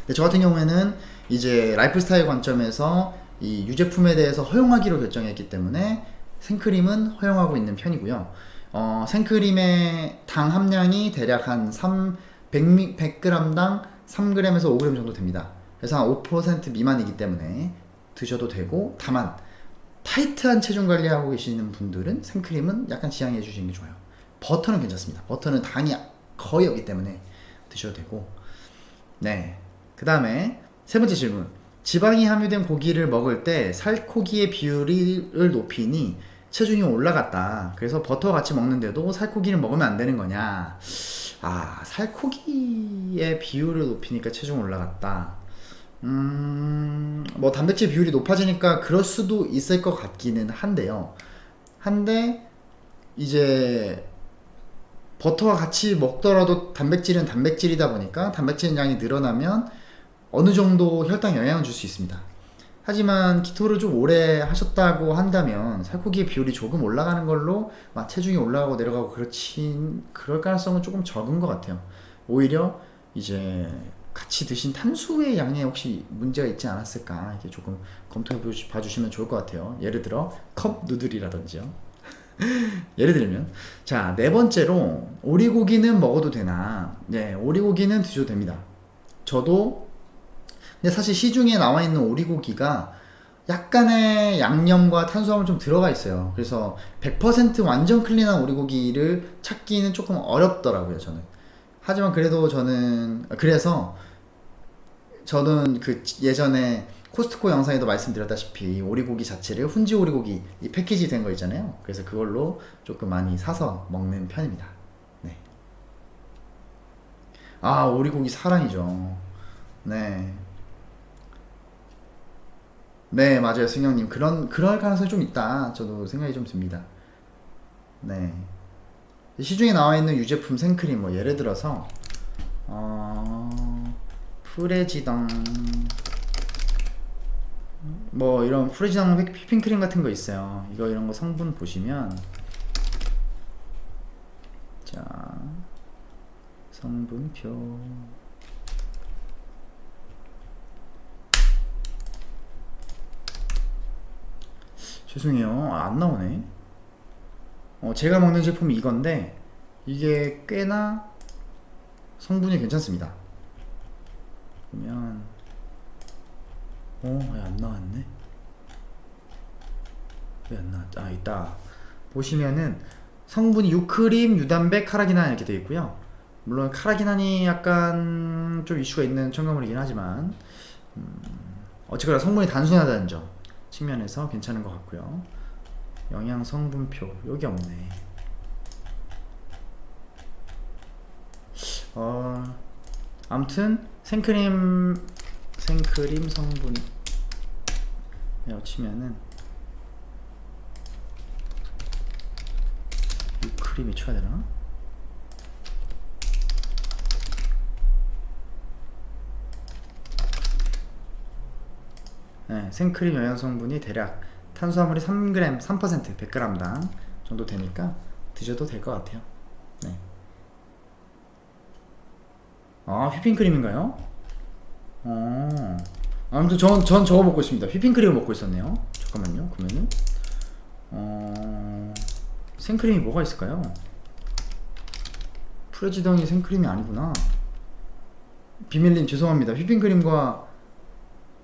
근데 저 같은 경우에는 이제 라이프 스타일 관점에서 이 유제품에 대해서 허용하기로 결정했기 때문에 생크림은 허용하고 있는 편이고요. 어, 생크림의 당 함량이 대략 한 3, 100, 100g당 3g에서 5g 정도 됩니다. 그래서 한 5% 미만이기 때문에 드셔도 되고 다만 타이트한 체중 관리하고 계시는 분들은 생크림은 약간 지양해 주시는 게 좋아요. 버터는 괜찮습니다. 버터는 당이 거의 없기 때문에 드셔도 되고 네. 그 다음에 세 번째 질문. 지방이 함유된 고기를 먹을 때 살코기의 비율을 높이니 체중이 올라갔다. 그래서 버터 같이 먹는데도 살코기를 먹으면 안 되는 거냐? 아, 살코기의 비율을 높이니까 체중 올라갔다. 음, 뭐 단백질 비율이 높아지니까 그럴 수도 있을 것 같기는 한데요. 한데 이제 버터와 같이 먹더라도 단백질은 단백질이다 보니까 단백질 양이 늘어나면 어느 정도 혈당 영향을 줄 수 있습니다. 하지만 키토를 좀 오래 하셨다고 한다면 살코기의 비율이 조금 올라가는 걸로 막 체중이 올라가고 내려가고 그렇진 그럴 가능성은 조금 적은 것 같아요. 오히려 이제 같이 드신 탄수의 양에 혹시 문제가 있지 않았을까 이렇게 조금 검토해 봐주시면 좋을 것 같아요. 예를 들어 컵 누들이라든지요. [laughs] 예를 들면 자 네 번째로 오리고기는 먹어도 되나? 네 오리고기는 드셔도 됩니다. 저도 근데 사실 시중에 나와 있는 오리고기가 약간의 양념과 탄수화물 좀 들어가 있어요. 그래서 100% 완전 clean한 오리고기를 찾기는 조금 어렵더라고요, 저는. 하지만 그래도 저는 그래서 저는 그 예전에 코스트코 영상에도 말씀드렸다시피 오리고기 자체를 훈제 오리고기 이 패키지 된 거 있잖아요. 그래서 그걸로 조금 많이 사서 먹는 편입니다. 네. 아 오리고기 사랑이죠. 네. 네 맞아요 승영님 그런 그럴 가능성이 좀 있다. 저도 생각이 좀 듭니다. 네. 시중에 나와 있는 유제품 생크림 뭐 예를 들어서 어 프레지당 뭐 이런 프레지당 휘- 휘핑크림 같은 거 있어요. 이거 이런 거 성분 보시면 자 성분표 죄송해요 아, 안 나오네. 어, 제가 먹는 제품이 이건데 이게 꽤나 성분이 괜찮습니다. 보면 어, 왜 안 나왔네? 왜 안 나왔지? 아, 있다. 보시면은 성분이 유크림, 유단백, 카라기난 이렇게 되어 있고요. 물론 카라기난이 약간 좀 이슈가 있는 첨가물이긴 하지만 음, 어쨌거나 성분이 단순하다는 점 측면에서 괜찮은 것 같고요. 영양 성분표 여기 없네. 어, 아무튼 생크림 생크림 성분 이라고 치면은 유크림이 쳐야 되나? 네, 생크림 영양 성분이 대략 탄수화물이 3g, 3% 100g당 정도 되니까 드셔도 될 것 같아요. 네. 아, 휘핑크림인가요? 어. 아무튼 전, 전 저거 먹고 있습니다. 휘핑크림을 먹고 있었네요. 잠깐만요. 그러면은 어... 생크림이 뭐가 있을까요? 프레지덩이 생크림이 아니구나. 비밀님 죄송합니다. 휘핑크림과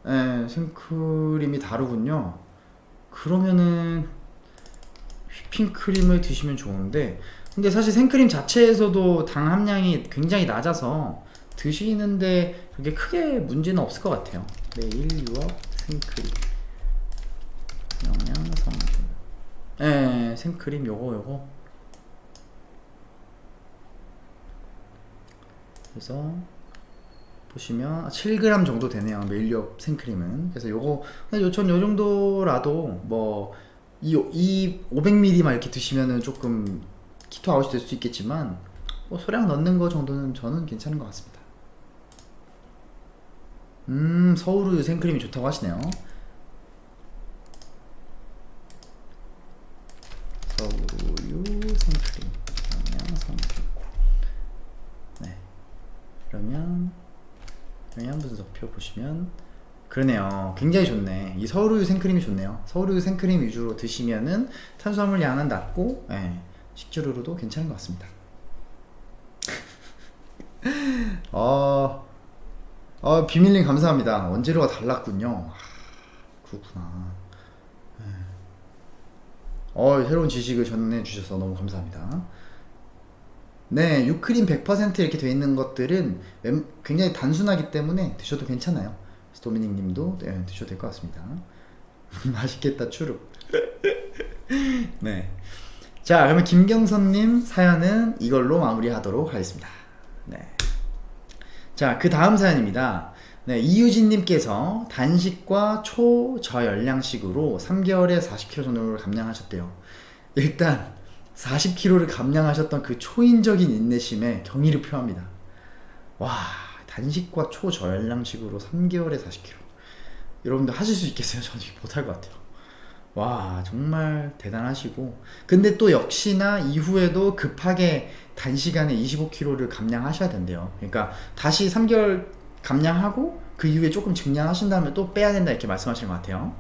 예, 생크림이 다르군요. 그러면은 휘핑크림을 드시면 좋은데 근데 사실 생크림 자체에서도 당 함량이 굉장히 낮아서 드시는데 그렇게 크게 문제는 없을 것 같아요. 매일 유업 생크림. 영양 성분. 예, 생크림 요거 요거. 그래서 보시면 7g 정도 되네요 메일리업 생크림은. 그래서 요거 요전 요 정도라도 뭐이 이 500ml만 이렇게 드시면은 조금 키토 아웃이 될 수 있겠지만 뭐 소량 넣는 거 정도는 저는 괜찮은 것 같습니다 음 서울우유 생크림이 좋다고 하시네요. 서울우유 생크림. 영양 성분 네. 그러면 영양 분석표 보시면 그러네요. 굉장히 좋네. 이 서울우유 생크림이 좋네요. 서울우유 생크림 위주로 드시면은 탄수화물 양은 낮고 예, 식재료로도 괜찮은 것 같습니다. [laughs] 어, 어 비밀님 감사합니다 원재료가 달랐군요 아, 그렇구나 예. 어 새로운 지식을 전해 주셔서 너무 감사합니다 네, 유크림 100% 이렇게 돼 있는 것들은 굉장히 단순하기 때문에 드셔도 괜찮아요. 도미닉 님도 네, 드셔도 될 것 같습니다. [laughs] 맛있겠다, 추룩. [laughs] 네. 자, 그러면 김경선 님 사연은 이걸로 마무리하도록 하겠습니다. 네. 자, 그 다음 사연입니다. 네, 이유진 님께서 단식과 초저열량식으로 3개월에 40kg 정도를 감량하셨대요. 일단 40kg를 감량하셨던 그 초인적인 인내심에 경의를 표합니다. 와, 단식과 초저열량식으로 3개월에 40kg. 여러분들 하실 수 있겠어요? 저는 못할 것 같아요. 와, 정말 대단하시고. 근데 또 역시나 이후에도 급하게 단시간에 25kg를 감량하셔야 된대요. 그러니까 다시 3개월 감량하고 그 이후에 조금 증량하신 다음에 또 빼야 된다 이렇게 말씀하시는 것 같아요.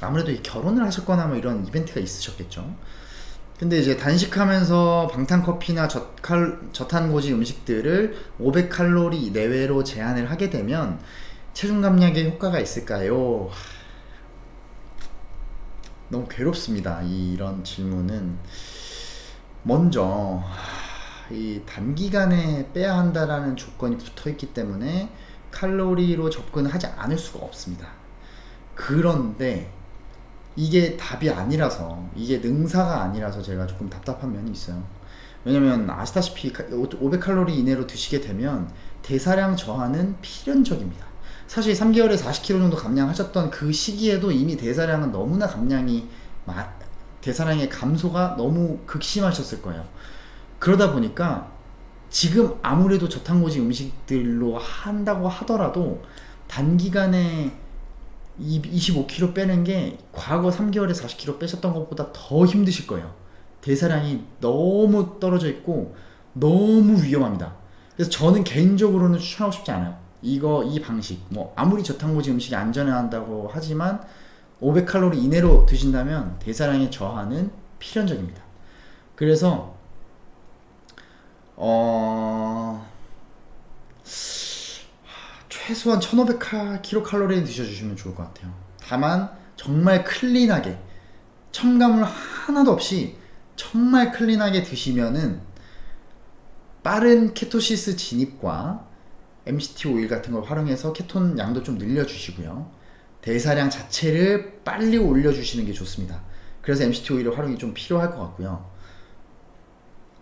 아무래도 결혼을 하셨거나 뭐 이런 이벤트가 있으셨겠죠. 근데 이제 단식하면서 방탄커피나 저칼, 저탄고지 음식들을 500칼로리 내외로 제한을 하게 되면 체중 감량에 효과가 있을까요? 너무 괴롭습니다. 이런 질문은 먼저 이 단기간에 빼야 한다라는 조건이 붙어 있기 때문에 칼로리로 접근하지 않을 수가 없습니다. 그런데 이게 답이 아니라서 이게 능사가 아니라서 제가 조금 답답한 면이 있어요 왜냐면 아시다시피 500칼로리 이내로 드시게 되면 대사량 저하는 필연적입니다 사실 3개월에 40kg 정도 감량하셨던 그 시기에도 이미 대사량은 너무나 감량이 대사량의 감소가 너무 극심하셨을 거예요 그러다 보니까 지금 아무래도 저탄고지 음식들로 한다고 하더라도 단기간에 25kg 빼는 게 과거 3개월에 40kg 빼셨던 것보다 더 힘드실 거예요. 대사량이 너무 떨어져 있고 너무 위험합니다. 그래서 저는 개인적으로는 추천하고 싶지 않아요. 이거 이 방식 뭐 아무리 저탄고지 음식이 안전한다고 하지만 500칼로리 이내로 드신다면 대사량의 저하는 필연적입니다. 그래서 어 최소한 1500kcal는 드셔주시면 좋을 것 같아요. 다만 정말 클린하게 첨가물 하나도 없이 정말 클린하게 드시면은 빠른 케토시스 진입과 MCT 오일 같은 걸 활용해서 케톤 양도 좀 늘려주시고요. 대사량 자체를 빨리 올려주시는 게 좋습니다. 그래서 MCT 오일의 활용이 좀 필요할 것 같고요.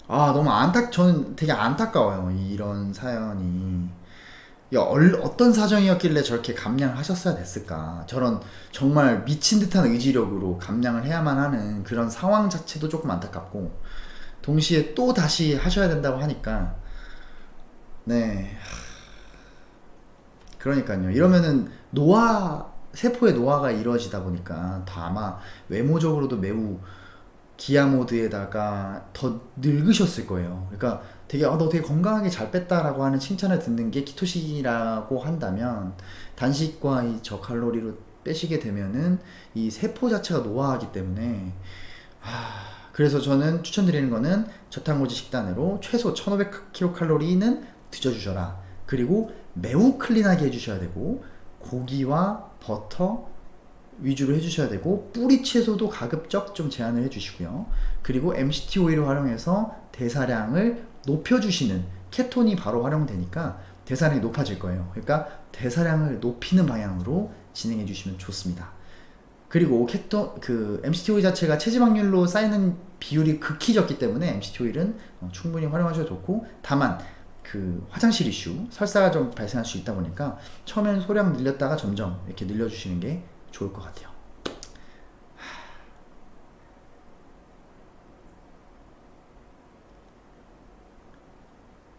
아 너무 안타 저는 되게 안타까워요 이런 사연이. 야, 얼, 어떤 사정이었길래 저렇게 감량을 하셨어야 됐을까? 저런 정말 미친 듯한 의지력으로 감량을 해야만 하는 그런 상황 자체도 조금 안타깝고 동시에 또 다시 하셔야 된다고 하니까. 네 그러니까요. 이러면은 노화 세포의 노화가 이루어지다 보니까 더 아마 외모적으로도 매우 기아 모드에다가 더 늙으셨을 거예요. 그러니까 되게 아, 너 되게 건강하게 잘 뺐다라고 하는 칭찬을 듣는 게 키토식이라고 한다면 단식과 이 저칼로리로 빼시게 되면은 이 세포 자체가 노화하기 때문에 아, 그래서 저는 추천드리는 거는 저탄고지 식단으로 최소 1500kcal는 드셔주셔라. 그리고 매우 클린하게 해주셔야 되고 고기와 버터, 위주로 해주셔야 되고 뿌리 채소도 가급적 좀 제한을 해주시고요. 그리고 MCT 오일을 활용해서 대사량을 높여주시는 케톤이 바로 활용되니까 대사량이 높아질 거예요. 그러니까 대사량을 높이는 방향으로 진행해 주시면 좋습니다. 그리고 케톤 그 MCT 오일 자체가 체지 방률로 쌓이는 비율이 극히 적기 때문에 MCT 오일은 어, 충분히 활용하셔도 좋고 다만 그 화장실 이슈 설사가 좀 발생할 수 있다 보니까 처음에는 소량 늘렸다가 점점 이렇게 늘려주시는 게 좋을 것 같아요.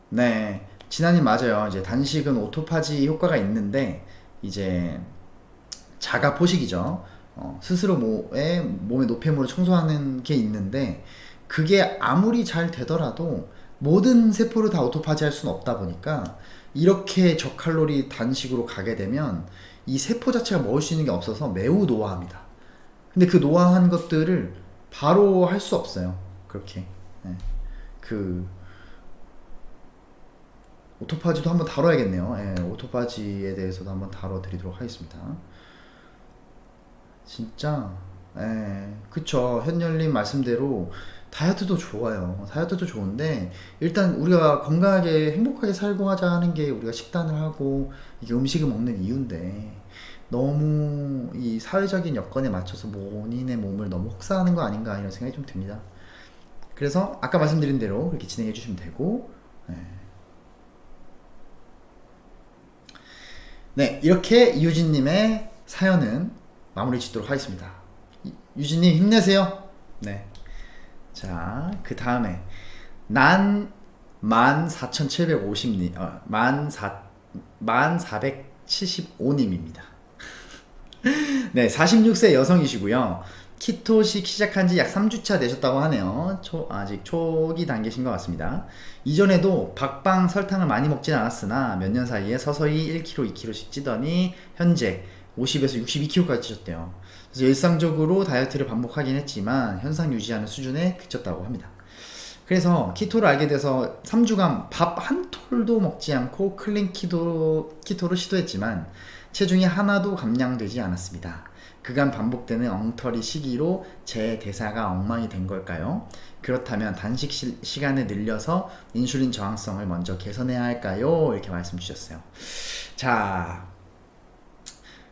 네, 진아님 맞아요. 이제 단식은 오토파지 효과가 있는데 이제 자가 포식이죠. 어, 스스로 몸에 몸의 노폐물을 청소하는 게 있는데 그게 아무리 잘 되더라도 모든 세포를 다 오토파지 할 수는 없다 보니까 이렇게 저칼로리 단식으로 가게 되면 이 세포 자체가 먹을 수 있는 게 없어서 매우 노화합니다. 근데 그 노화한 것들을 바로 할 수 없어요. 그렇게. 네. 그 오토파지도 한번 다뤄야겠네요. 네, 오토파지에 대해서도 한번 다뤄드리도록 하겠습니다. 진짜, 예, 그쵸. 현열님 말씀대로 다이어트도 좋아요. 다이어트도 좋은데 일단 우리가 건강하게 행복하게 살고 하자 하는 게 우리가 식단을 하고 이게 음식을 먹는 이유인데 너무 이 사회적인 여건에 맞춰서 본인의 몸을 너무 혹사하는 거 아닌가 이런 생각이 좀 듭니다. 그래서 아까 말씀드린 대로 그렇게 진행해 주시면 되고 네. 네 이렇게 유진님의 사연은 마무리 짓도록 하겠습니다. 유진님 힘내세요. 네. 자, 그 다음에 난 14,750님, 어, 14, 1475님입니다. [laughs] 네, 46세 여성이시고요. keto식 시작한 지 약 3주차 되셨다고 하네요. 초, 아직 초기 단계신 것 같습니다. 이전에도 빵 설탕을 많이 먹진 않았으나 몇 년 사이에 서서히 1kg, 2kg씩 찌더니 현재 50에서 62kg까지 찌셨대요. 그래서 일상적으로 다이어트를 반복하긴 했지만 현상 유지하는 수준에 그쳤다고 합니다. 그래서 keto를 알게 돼서 3주간 밥 한 톨도 먹지 않고 clean keto, keto를 시도했지만 체중이 하나도 감량되지 않았습니다. 그간 반복되는 엉터리 시기로 제 대사가 엉망이 된 걸까요? 그렇다면 단식 시, 간을 늘려서 인슐린 저항성을 먼저 개선해야 할까요? 이렇게 말씀 주셨어요. 자,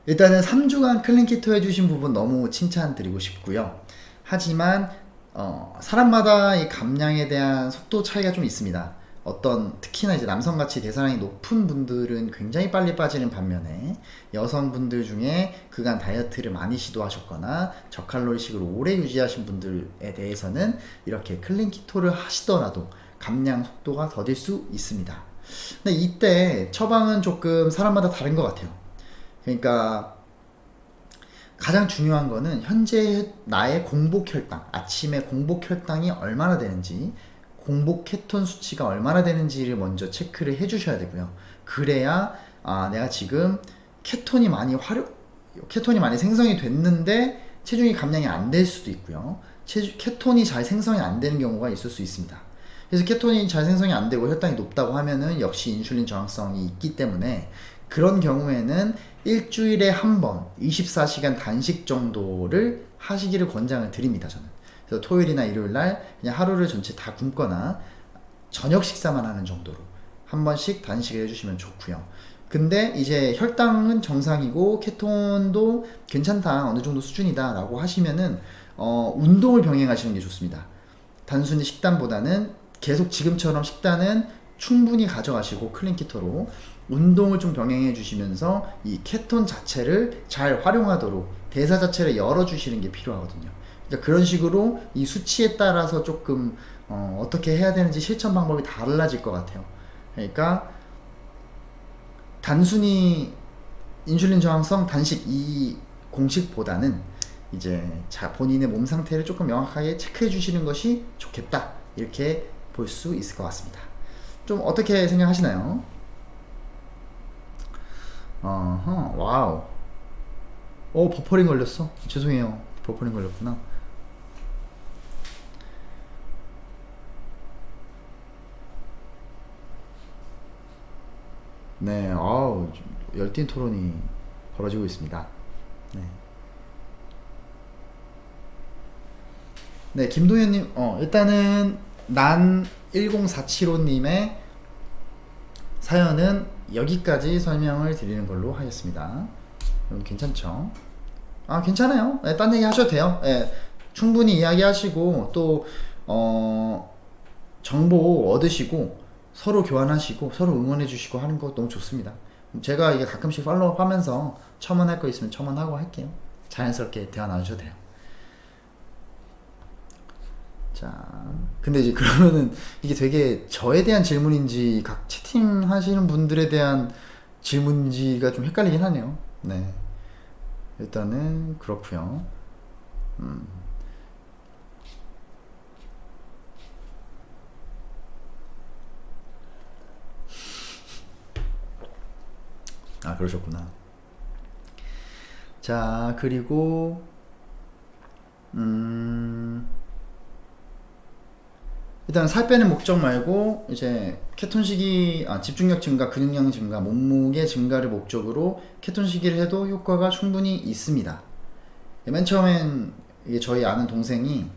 일단은 3주간 클린키토 해주신 부분 너무 칭찬드리고 싶고요. 하지만 어, 사람마다 이 감량에 대한 속도 차이가 좀 있습니다. 어떤 특히나 이제 남성같이 대사량이 높은 분들은 굉장히 빨리 빠지는 반면에 여성분들 중에 그간 다이어트를 많이 시도하셨거나 저칼로리식으로 오래 유지하신 분들에 대해서는 이렇게 클린 키토를 하시더라도 감량 속도가 더딜 수 있습니다. 근데 이때 처방은 조금 사람마다 다른 것 같아요. 그러니까 가장 중요한 거는 현재 나의 공복 혈당, 아침에 공복 혈당이 얼마나 되는지, 공복 케톤 수치가 얼마나 되는지를 먼저 체크를 해 주셔야 되고요. 그래야 아, 내가 지금 케톤이 많이 활용 케톤이 많이 생성이 됐는데 체중이 감량이 안 될 수도 있고요. 체중, 케톤이 잘 생성이 안 되는 경우가 있을 수 있습니다. 그래서 케톤이 잘 생성이 안 되고 혈당이 높다고 하면은 역시 인슐린 저항성이 있기 때문에 그런 경우에는 일주일에 한 번 24시간 단식 정도를 하시기를 권장을 드립니다 저는. 그래서 토요일이나 일요일날 그냥 하루를 전체 다 굶거나 저녁 식사만 하는 정도로 한 번씩 단식을 해주시면 좋고요. 근데 이제 혈당은 정상이고 케톤도 괜찮다 어느 정도 수준이다 라고 하시면은 어, 운동을 병행하시는 게 좋습니다. 단순히 식단보다는 계속 지금처럼 식단은 충분히 가져가시고 클린키토로 운동을 좀 병행해 주시면서 이 케톤 자체를 잘 활용하도록 대사 자체를 열어주시는 게 필요하거든요. 그러니까 그런 식으로 이 수치에 따라서 조금 어, 어떻게 해야 되는지 실천 방법이 달라질 것 같아요. 그러니까 단순히 인슐린 저항성 단식 이 공식보다는 이제 자 본인의 몸 상태를 조금 명확하게 체크해 주시는 것이 좋겠다 이렇게 볼 수 있을 것 같습니다. 좀 어떻게 생각하시나요? 어허 wow. 오 버퍼링 걸렸어? 죄송해요. 버퍼링 걸렸구나. 네 아우 열띤 토론이 벌어지고 있습니다. 네, 네 김동현님 어 일단은 난 1047호님의 사연은 여기까지 설명을 드리는 걸로 하겠습니다. 괜찮죠? 아 괜찮아요. 네, 딴 얘기 하셔도 돼요. 네, 충분히 이야기하시고 또 어, 정보 얻으시고 서로 교환하시고 서로 응원해 주시고 하는 거 너무 좋습니다. 제가 이게 가끔씩 팔로우 하면서 첨언할 거 있으면 첨언하고 할게요. 자연스럽게 대화 나누셔도 돼요. 자, 근데 이제 그러면은 이게 되게 저에 대한 질문인지 각 채팅 하시는 분들에 대한 질문인지가 좀 헷갈리긴 하네요. 네. 일단은 그렇고요. 음. 아, 그러셨구나. 자, 그리고 음. 일단 살 빼는 목적 말고 이제 케톤식이 아, 집중력 증가, 근육량 증가, 몸무게 증가를 목적으로 케톤식이를 해도 효과가 충분히 있습니다. 맨 처음엔 저희 아는 동생이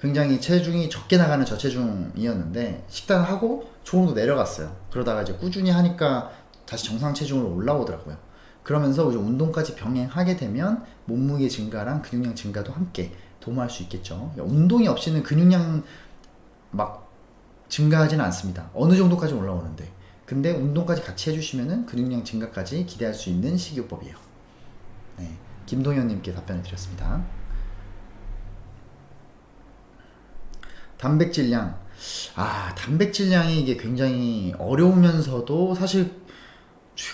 굉장히 체중이 적게 나가는 저체중이었는데 식단하고 조금 더 내려갔어요. 그러다가 이제 꾸준히 하니까 다시 정상 체중으로 올라오더라고요. 그러면서 이제 운동까지 병행하게 되면 몸무게 증가랑 근육량 증가도 함께 도모할 수 있겠죠. 운동이 없이는 근육량 막 증가하지는 않습니다. 어느 정도까지 올라오는데. 근데 운동까지 같이 해주시면은 근육량 증가까지 기대할 수 있는 식이요법이에요. 네. 김동현님께 답변을 드렸습니다. 단백질량. 아, 단백질량이 이게 굉장히 어려우면서도 사실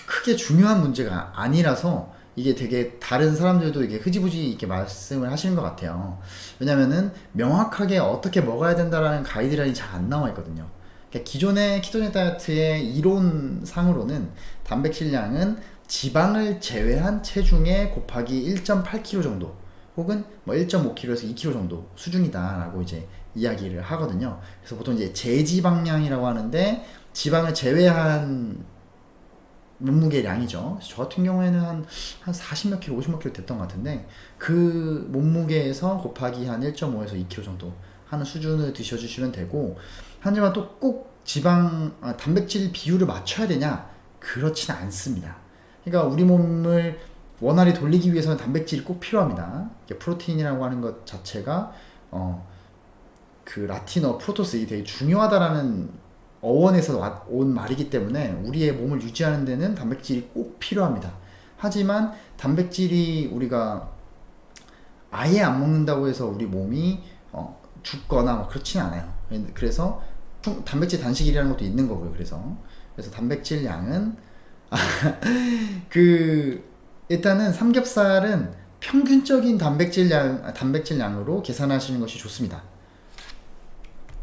크게 중요한 문제가 아니라서 이게 되게 다른 사람들도 이게 흐지부지 이렇게 말씀을 하시는 것 같아요. 왜냐면은 명확하게 어떻게 먹어야 된다라는 가이드라인이 잘 안 나와 있거든요. 그러니까 기존의 키토제 다이어트의 이론상으로는 단백질량은 지방을 제외한 체중의 곱하기 1.8kg 정도 혹은 뭐 1.5kg에서 2kg 정도 수준이다라고 이제 이야기를 하거든요. 그래서 보통 이제 제지방량이라고 하는데 지방을 제외한 몸무게량이죠. 저 같은 경우에는 한, 한 40몇 킬로, 50몇 킬로 됐던 것 같은데, 그 몸무게에서 곱하기 한 1.5에서 2킬로 정도 하는 수준을 드셔주시면 되고, 하지만 또 꼭 지방, 아, 단백질 비율을 맞춰야 되냐? 그렇지는 않습니다. 그러니까 우리 몸을 원활히 돌리기 위해서는 단백질이 꼭 필요합니다. 프로테인이라고 하는 것 자체가, 어, 그 라틴어 프로토스 이 되게 중요하다라는 어원에서 온 말이기 때문에 우리의 몸을 유지하는 데는 단백질이 꼭 필요합니다. 하지만 단백질이 우리가 아예 안 먹는다고 해서 우리 몸이 어, 죽거나 뭐 그렇지는 않아요. 그래서 단백질 단식이라는 것도 있는 거고요. 그래서 그래서 단백질 양은 [laughs] 그 일단은 삼겹살은 평균적인 단백질 양 단백질 양으로 계산하시는 것이 좋습니다.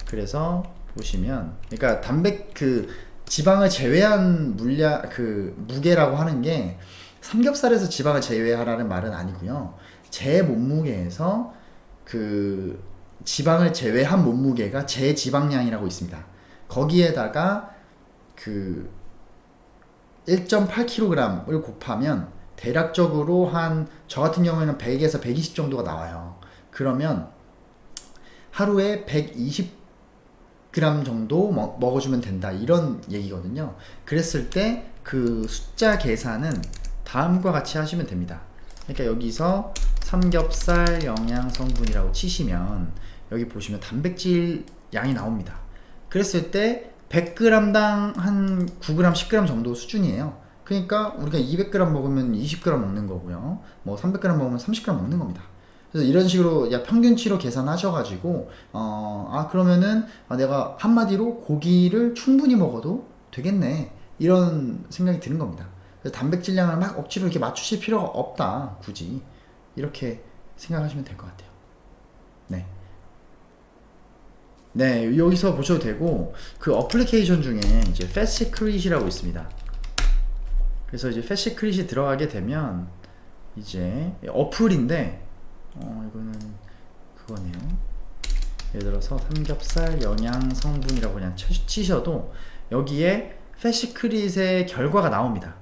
그래서 보시면 그러니까 단백 그 지방을 제외한 물량 그 무게라고 하는 게 삼겹살에서 지방을 제외하라는 말은 아니고요. 제 몸무게에서 그 지방을 제외한 몸무게가 제 지방량이라고 있습니다. 거기에다가 그 1.8kg을 곱하면 대략적으로 한 저 같은 경우에는 100에서 120 정도가 나와요. 그러면 하루에 120 그램 정도 먹, 어주면 된다 이런 얘기거든요 그랬을 때 그 숫자 계산은 다음과 같이 하시면 됩니다 그러니까 여기서 삼겹살 영양 성분이라고 치시면 여기 보시면 단백질 양이 나옵니다 그랬을 때 100g당 한 9g, 10g 정도 수준이에요. 그러니까 우리가 200g 먹으면 20g 먹는 거고요. 뭐 300g 먹으면 30g 먹는 겁니다. 그래서 이런 식으로 야 평균치로 계산하셔가지고 어, 아 그러면은 아, 내가 한마디로 고기를 충분히 먹어도 되겠네 이런 생각이 드는 겁니다. 그래서 단백질량을 막 억지로 이렇게 맞추실 필요가 없다 굳이 이렇게 생각하시면 될 것 같아요. 네. 네, 여기서 보셔도 되고 그 어플리케이션 중에 이제 FatSecret이라고 있습니다. 그래서 이제 FatSecret이 들어가게 되면 이제 어플인데 어 이거는 그거네요. 예를 들어서 삼겹살 영양 성분이라고 그냥 치- 치셔도 여기에 FatSecret의 결과가 나옵니다.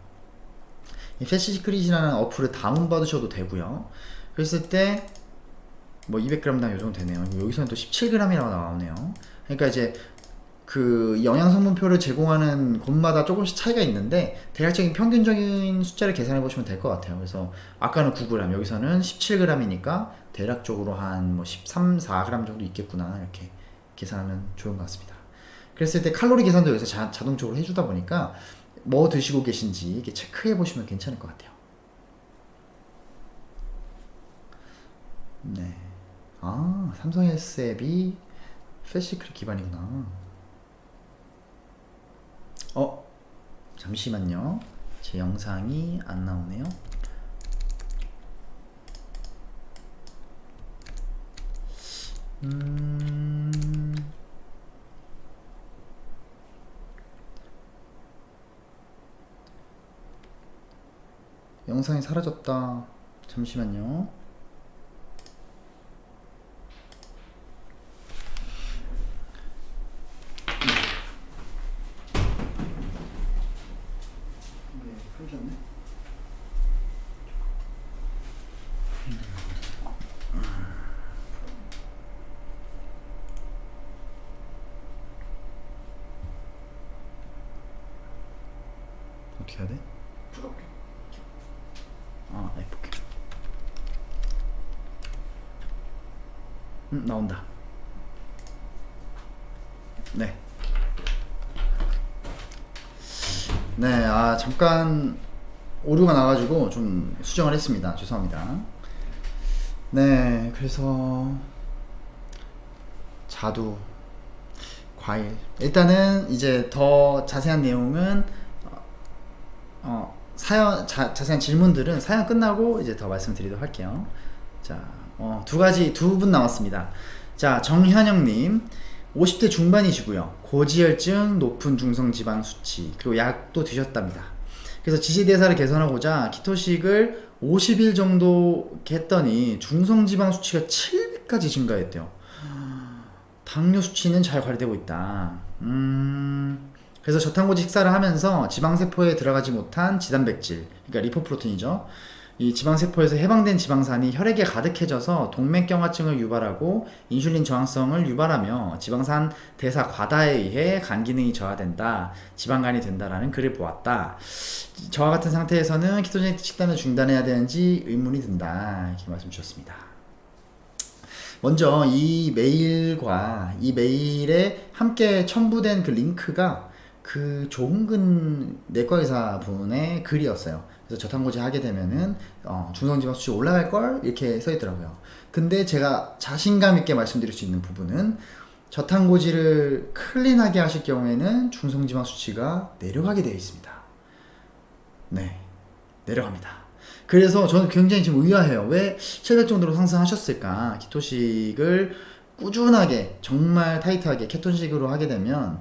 이 FatSecret이라는 어플을 다운 받으셔도 되고요. 그랬을 때 뭐 200g당 요 정도 되네요. 여기서는 또 17g이라고 나오네요. 그러니까 이제 그 영양 성분표를 제공하는 곳마다 조금씩 차이가 있는데 대략적인 평균적인 숫자를 계산해 보시면 될 것 같아요. 그래서 아까는 9g, 여기서는 17g이니까 대략적으로 한 뭐 13, 4g 정도 있겠구나 이렇게 계산하면 좋은 것 같습니다. 그랬을 때 칼로리 계산도 여기서 자, 자동적으로 해주다 보니까 뭐 드시고 계신지 이렇게 체크해 보시면 괜찮을 것 같아요. 네. 아, 삼성 S 앱이 패시크릿 기반이구나. 어, 잠시만요. 제 영상이 안 나오네요. 음, 영상이 사라졌다. 잠시만요. 네, 끊으셨네. 어떻게 해야 돼? 부럽게. 아, 해볼게. 음, 나온다. 네. 네, 아, 잠깐 오류가 나가지고 좀 수정을 했습니다. 죄송합니다. 네, 그래서 자두, 과일. 일단은 이제 더 자세한 내용은 어, 어, 사연 자, 자세한 질문들은 사연 끝나고 이제 더 말씀드리도록 할게요. 자, 어, 두 가지 두 분 남았습니다. 자, 정현영님 50대 중반이시고요. 고지혈증, 높은 중성 지방 수치, 그리고 약도 드셨답니다. 그래서 지지대사를 개선하고자 키토식을 50일 정도 했더니 중성 지방 수치가 700까지 증가했대요. 당뇨 수치는 잘 관리되고 있다. 음, 그래서 저탄고지 식사를 하면서 지방세포에 들어가지 못한 지단백질, 그러니까 리포프로틴이죠. 이 지방세포에서 해방된 지방산이 혈액에 가득해져서 동맥경화증을 유발하고 인슐린 저항성을 유발하며 지방산 대사 과다에 의해 간 기능이 저하된다, 지방간이 된다라는 글을 보았다. 저와 같은 상태에서는 키토제닉 식단을 중단해야 되는지 의문이 든다. 이렇게 말씀 주셨습니다. 먼저 이 메일과 이 메일에 함께 첨부된 그 링크가 그 조은근 내과의사 분의 글이었어요. 그래서 저탄고지 하게 되면은 어, 중성지방 수치 올라갈 걸 이렇게 써 있더라고요. 근데 제가 자신감 있게 말씀드릴 수 있는 부분은 저탄고지를 클린하게 하실 경우에는 중성지방 수치가 내려가게 되어 있습니다. 네, 내려갑니다. 그래서 저는 굉장히 지금 의아해요. 왜 700 정도로 상승하셨을까? 키토식을 꾸준하게 정말 타이트하게 케톤식으로 하게 되면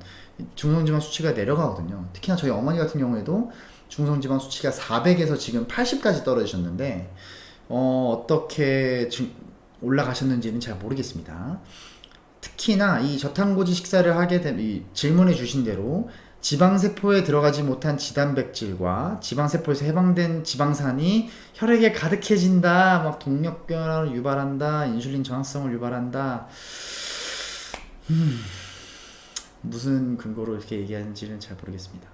중성지방 수치가 내려가거든요. 특히나 저희 어머니 같은 경우에도 중성지방 수치가 400에서 지금 80까지 떨어지셨는데 어, 어떻게 지- 올라가셨는지는 잘 모르겠습니다. 특히나 이 저탄고지 식사를 하게 되면 이 질문해 주신 대로 지방세포에 들어가지 못한 지단백질과 지방세포에서 해방된 지방산이 혈액에 가득해진다, 막 동력변화를 유발한다, 인슐린 저항성을 유발한다. 음, 무슨 근거로 이렇게 얘기하는지는 잘 모르겠습니다.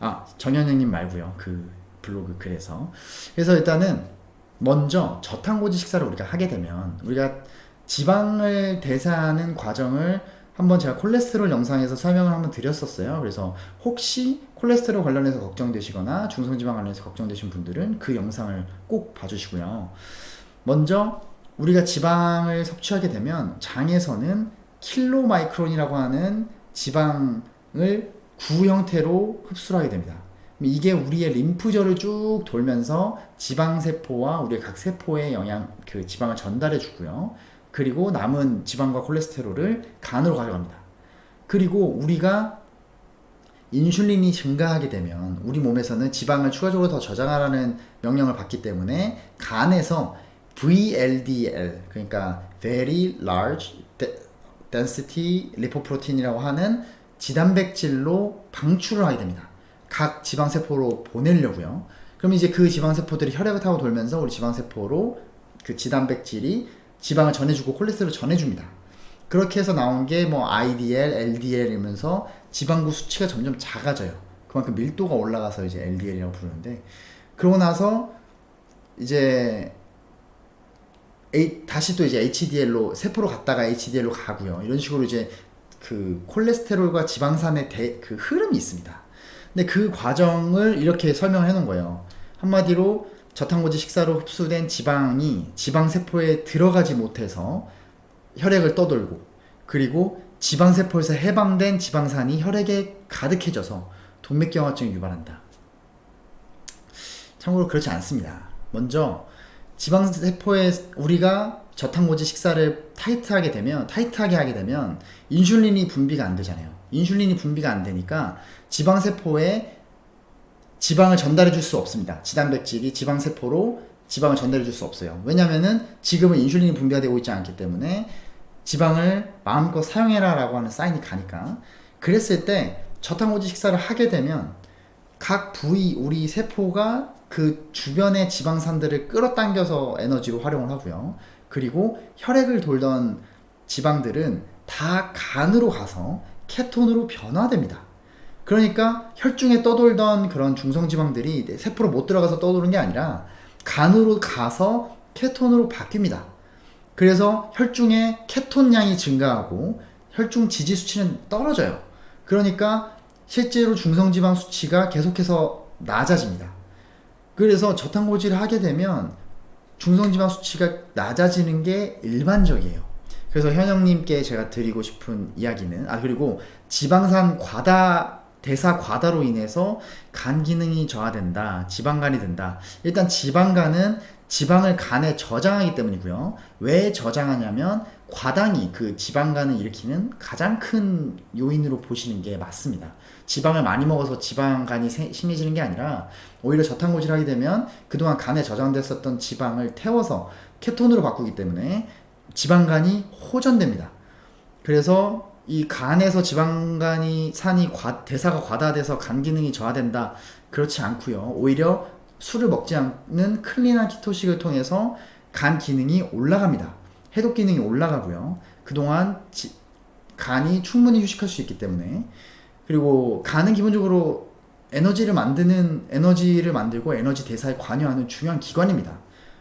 아, 정현영님 말고요. 그 블로그 글에서. 그래서 일단은 먼저 저탄고지 식사를 우리가 하게 되면 우리가 지방을 대사하는 과정을 한번 제가 콜레스테롤 영상에서 설명을 한번 드렸었어요. 그래서 혹시 콜레스테롤 관련해서 걱정되시거나 중성지방 관련해서 걱정되신 분들은 그 영상을 꼭 봐주시고요. 먼저 우리가 지방을 섭취하게 되면 장에서는 킬로 마이크론이라고 하는 지방을 구 형태로 흡수를 하게 됩니다. 이게 우리의 림프절을 쭉 돌면서 지방세포와 우리의 각 세포에 영양, 그 지방을 전달해 주고요. 그리고 남은 지방과 콜레스테롤을 간으로 가져갑니다. 그리고 우리가 인슐린이 증가하게 되면 우리 몸에서는 지방을 추가적으로 더 저장하라는 명령을 받기 때문에 간에서 VLDL 그러니까 Very Large Density Lipoprotein이라고 하는 지단백질로 방출을 하게 됩니다. 각 지방세포로 보내려고요. 그럼 이제 그 지방세포들이 혈액을 타고 돌면서 우리 지방세포로 그 지단백질이 지방을 전해주고 콜레스테롤을 전해줍니다. 그렇게 해서 나온 게 뭐 IDL, LDL이면서 지방구 수치가 점점 작아져요. 그만큼 밀도가 올라가서 이제 LDL이라고 부르는데 그러고 나서 이제 A, 다시 또 이제 HDL로 세포로 갔다가 HDL로 가고요. 이런 식으로 이제 그 콜레스테롤과 지방산의 대, 그 흐름이 있습니다. 근데 그 과정을 이렇게 설명해 놓은 거예요. 한마디로 저탄고지 식사로 흡수된 지방이 지방세포에 들어가지 못해서 혈액을 떠돌고 그리고 지방세포에서 해방된 지방산이 혈액에 가득해져서 동맥경화증을 유발한다. 참고로 그렇지 않습니다. 먼저 지방세포에 우리가 저탄고지 식사를 타이트하게 되면 타이트하게 하게 되면 인슐린이 분비가 안 되잖아요. 인슐린이 분비가 안 되니까 지방세포에 지방을 전달해 줄 수 없습니다. 지단백질이 지방세포로 지방을 전달해 줄 수 없어요. 왜냐면은 지금은 인슐린이 분비가 되고 있지 않기 때문에 지방을 마음껏 사용해라 라고 하는 사인이 가니까 그랬을 때 저탄고지 식사를 하게 되면 각 부위 우리 세포가 그 주변의 지방산들을 끌어당겨서 에너지로 활용을 하고요. 그리고 혈액을 돌던 지방들은 다 간으로 가서 케톤으로 변화됩니다. 그러니까 혈중에 떠돌던 그런 중성지방들이 세포로 못 들어가서 떠도는 게 아니라 간으로 가서 케톤으로 바뀝니다. 그래서 혈중에 케톤량이 증가하고 혈중 지지 수치는 떨어져요. 그러니까 실제로 중성지방 수치가 계속해서 낮아집니다. 그래서 저탄고지를 하게 되면 중성지방 수치가 낮아지는 게 일반적이에요. 그래서 현영님께 제가 드리고 싶은 이야기는 아 그리고 지방산 과다 대사 과다로 인해서 간 기능이 저하된다 지방간이 된다. 일단 지방간은 지방을 간에 저장하기 때문이고요. 왜 저장하냐면 과당이 그 지방간을 일으키는 가장 큰 요인으로 보시는 게 맞습니다. 지방을 많이 먹어서 지방간이 심해지는 게 아니라 오히려 저탄고지를 하게 되면 그동안 간에 저장됐었던 지방을 태워서 케톤으로 바꾸기 때문에 지방간이 호전됩니다. 그래서 이 간에서 지방간이 산이 과, 대사가 과다돼서 간 기능이 저하된다 그렇지 않고요. 오히려 술을 먹지 않는 클린한 키토식을 통해서 간 기능이 올라갑니다. 해독 기능이 올라가고요. 그동안 지, 간이 충분히 휴식할 수 있기 때문에 그리고 간은 기본적으로 에너지를 만드는 에너지를 만들고 에너지 대사에 관여하는 중요한 기관입니다.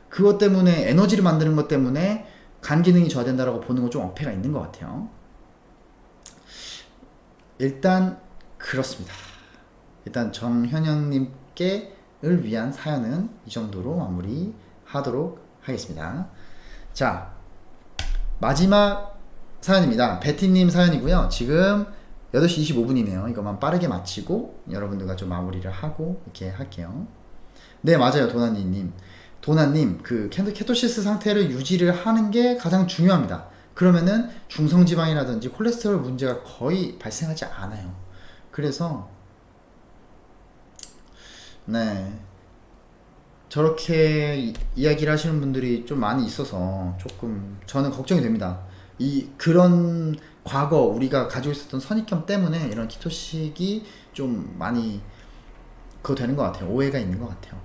그것 때문에 에너지를 만드는 것 때문에 간 기능이 저하된다라고 보는 건 좀 어폐가 있는 것 같아요. 일단 그렇습니다. 일단 정현영님께를 위한 사연은 이 정도로 마무리하도록 하겠습니다. 자 마지막 사연입니다. 베티님 사연이고요. 지금 8시 25분이네요. 이것만 빠르게 마치고 여러분들과 좀 마무리를 하고 이렇게 할게요. 네, 맞아요. 도나니님. 도나님, 그 케토시스 상태를 유지를 하는 게 가장 중요합니다. 그러면은 중성지방이라든지 콜레스테롤 문제가 거의 발생하지 않아요. 그래서 네 저렇게 이야기를 하시는 분들이 좀 많이 있어서 조금 저는 걱정이 됩니다. 이 그런 과거 우리가 가지고 있었던 선입견 때문에 이런 키토식이 좀 많이 그거 되는 것 같아요. 오해가 있는 것 같아요.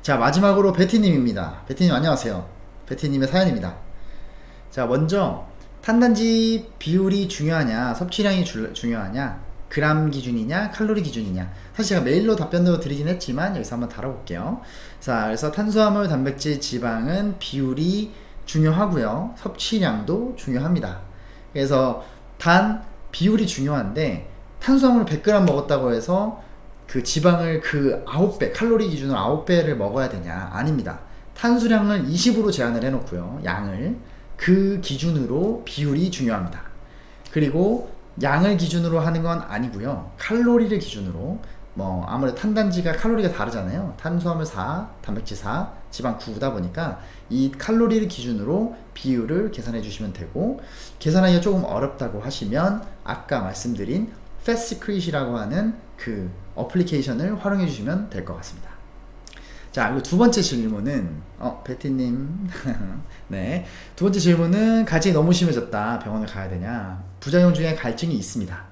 자 마지막으로 베티님입니다. 베티님 안녕하세요. 베티님의 사연입니다. 자 먼저 탄단지 비율이 중요하냐 섭취량이 주, 중요하냐 그람 기준이냐 칼로리 기준이냐 사실 제가 메일로 답변도 드리긴 했지만 여기서 한번 다뤄볼게요 자 그래서 탄수화물 단백질 지방은 비율이 중요하고요. 섭취량도 중요합니다. 그래서 단 비율이 중요한데 탄수화물을 100g 먹었다고 해서 그 지방을 그 9배, 칼로리 기준으로 9배를 먹어야 되냐? 아닙니다. 탄수량을 20으로 제한을 해놓고요. 양을. 그 기준으로 비율이 중요합니다. 그리고 양을 기준으로 하는 건 아니고요. 칼로리를 기준으로 뭐 아무래도 탄단지가 칼로리가 다르잖아요. 탄수화물 4, 단백질 4, 지방 9다 보니까 이 칼로리를 기준으로 비율을 계산해 주시면 되고 계산하기가 조금 어렵다고 하시면 아까 말씀드린 패스크릿이라고 하는 그 어플리케이션을 활용해 주시면 될 것 같습니다. 자, 그리고 두 번째 질문은, 어, 베티님. [laughs] 네. 두 번째 질문은, 갈증이 너무 심해졌다. 병원을 가야 되냐. 부작용 중에 갈증이 있습니다.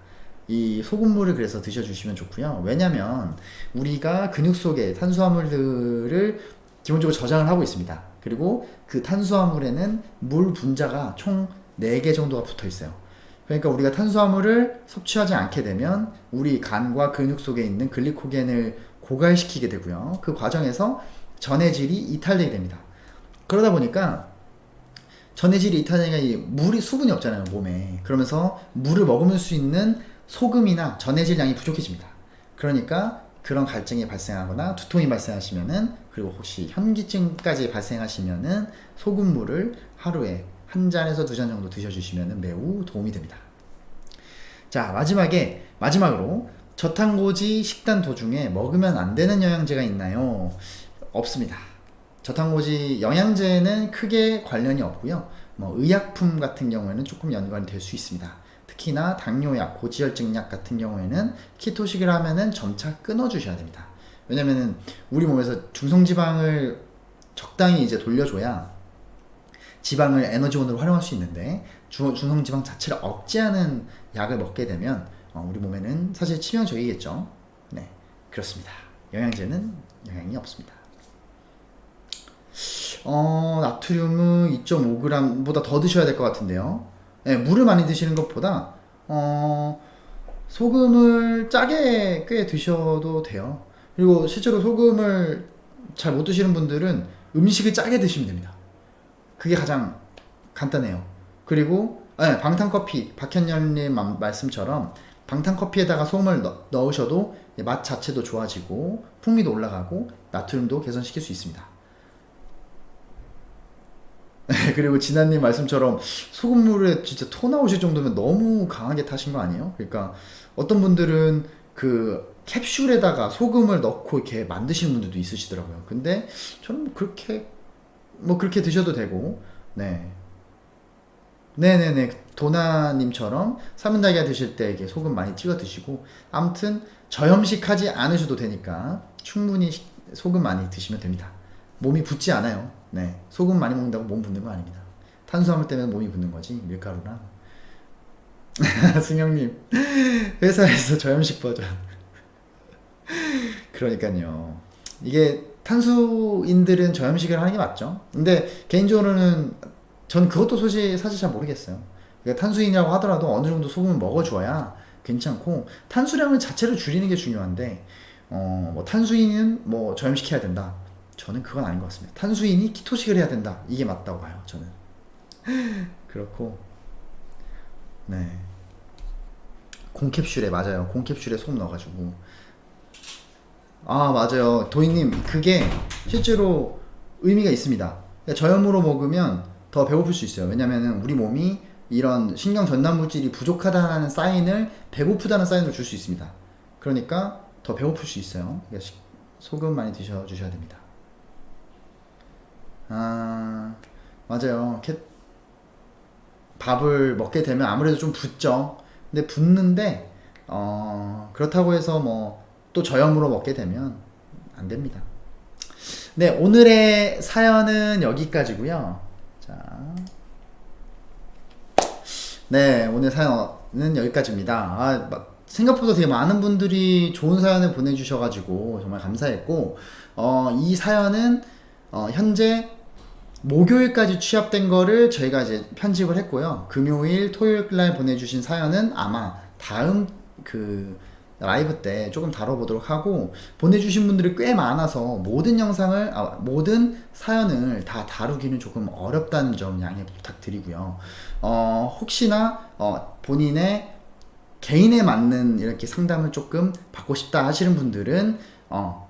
이 소금물을 그래서 드셔주시면 좋고요. 왜냐면, 우리가 근육 속에 탄수화물들을 기본적으로 저장을 하고 있습니다. 그리고 그 탄수화물에는 물 분자가 총 4개 정도가 붙어 있어요. 그러니까 우리가 탄수화물을 섭취하지 않게 되면 우리 간과 근육 속에 있는 글리코겐을 고갈시키게 되고요. 그 과정에서 전해질이 이탈되게 됩니다. 그러다 보니까 전해질이 이탈되니까 이 물이 수분이 없잖아요 몸에 그러면서 물을 머금을 수 있는 소금이나 전해질 양이 부족해집니다. 그러니까 그런 갈증이 발생하거나 두통이 발생하시면은 그리고 혹시 현기증까지 발생하시면은 소금물을 하루에 한 잔에서 두 잔 정도 드셔주시면 매우 도움이 됩니다. 자 마지막에 마지막으로 저탄고지 식단 도중에 먹으면 안 되는 영양제가 있나요? 없습니다. 저탄고지 영양제는 크게 관련이 없고요. 뭐 의약품 같은 경우에는 조금 연관이 될 수 있습니다. 특히나 당뇨약, 고지혈증약 같은 경우에는 키토식을 하면은 점차 끊어 주셔야 됩니다. 왜냐면은 우리 몸에서 중성지방을 적당히 이제 돌려줘야 지방을 에너지원으로 활용할 수 있는데 주, 중성지방 자체를 억제하는 약을 먹게 되면 어, 우리 몸에는 사실 치명적이겠죠. 네, 그렇습니다. 영양제는 영향이 없습니다. 어, 나트륨은 2.5g보다 더 드셔야 될 것 같은데요. 네, 물을 많이 드시는 것보다 어, 소금을 짜게 꽤 드셔도 돼요. 그리고 실제로 소금을 잘 못 드시는 분들은 음식을 짜게 드시면 됩니다. 그게 가장 간단해요. 그리고 네, 방탄커피 박현열님 말씀처럼 방탄커피에다가 소금을 넣, 넣으셔도 맛 자체도 좋아지고 풍미도 올라가고 나트륨도 개선시킬 수 있습니다. [laughs] 그리고 진아님 말씀처럼 소금물에 진짜 토 나오실 정도면 너무 강하게 타신 거 아니에요? 그러니까 어떤 분들은 그 캡슐에다가 소금을 넣고 이렇게 만드시는 분들도 있으시더라고요. 근데 저는 뭐 그렇게 뭐 그렇게 드셔도 되고 네 네네네 도나님처럼 사문달걀 드실 때 이게 소금 많이 찍어 드시고 아무튼 저염식하지 않으셔도 되니까 충분히 소금 많이 드시면 됩니다 몸이 붓지 않아요 네 소금 많이 먹는다고 몸 붓는 거 아닙니다. 탄수화물 때문에 몸이 붓는 거지 밀가루랑 [laughs] 승영님 회사에서 저염식 버전. 그러니까요. 이게 탄수인들은 저염식을 하는 게 맞죠? 근데 개인적으로는 전 그것도 사실, 사실 잘 모르겠어요. 그러니까 탄수인이라고 하더라도 어느 정도 소금을 먹어줘야 괜찮고 탄수량을 자체를 줄이는 게 중요한데 어, 뭐 탄수인은 뭐 저염시켜야 된다. 저는 그건 아닌 것 같습니다. 탄수인이 키토식을 해야 된다. 이게 맞다고 봐요. 저는 [laughs] 그렇고 네 공캡슐에 맞아요. 공캡슐에 소금 넣어가지고 아 맞아요. 도희님 그게 실제로 의미가 있습니다. 그러니까 저염으로 먹으면 더 배고플 수 있어요. 왜냐면은 우리 몸이 이런 신경 전달 물질이 부족하다는 사인을 배고프다는 사인으로 줄 수 있습니다. 그러니까 더 배고플 수 있어요. 그러니까 소금 많이 드셔 주셔야 됩니다. 아 맞아요. 밥을 먹게 되면 아무래도 좀 붓죠. 근데 붓는데 어, 그렇다고 해서 뭐 또 저염으로 먹게 되면 안 됩니다. 네 오늘의 사연은 여기까지고요. 자. 네, 오늘 사연은 여기까지입니다. 아, 생각보다 되게 많은 분들이 좋은 사연을 보내주셔가지고 정말 감사했고, 어, 이 사연은 어, 현재 목요일까지 취합된 거를 저희가 이제 편집을 했고요. 금요일, 토요일 날 보내주신 사연은 아마 다음 그 라이브 때 조금 다뤄보도록 하고 보내주신 분들이 꽤 많아서 모든 영상을 아, 모든 사연을 다 다루기는 조금 어렵다는 점 양해 부탁드리고요. 어, 혹시나 어, 본인의 개인에 맞는 이렇게 상담을 조금 받고 싶다 하시는 분들은 어,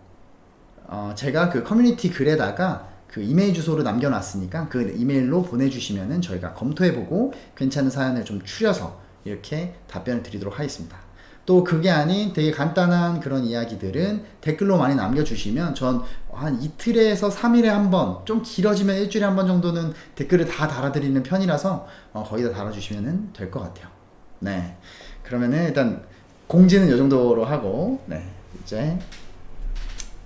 어, 제가 그 커뮤니티 글에다가 그 이메일 주소를 남겨놨으니까 그 이메일로 보내주시면은 저희가 검토해보고 괜찮은 사연을 좀 추려서 이렇게 답변을 드리도록 하겠습니다. 또 그게 아닌 되게 간단한 그런 이야기들은 댓글로 많이 남겨주시면 전 한 이틀에서 3일에 한 번, 좀 길어지면 일주일에 한 번 정도는 댓글을 다 달아드리는 편이라서 어, 거의 다 달아주시면 될 것 같아요. 네. 그러면은 일단 공지는 이 정도로 하고, 네. 이제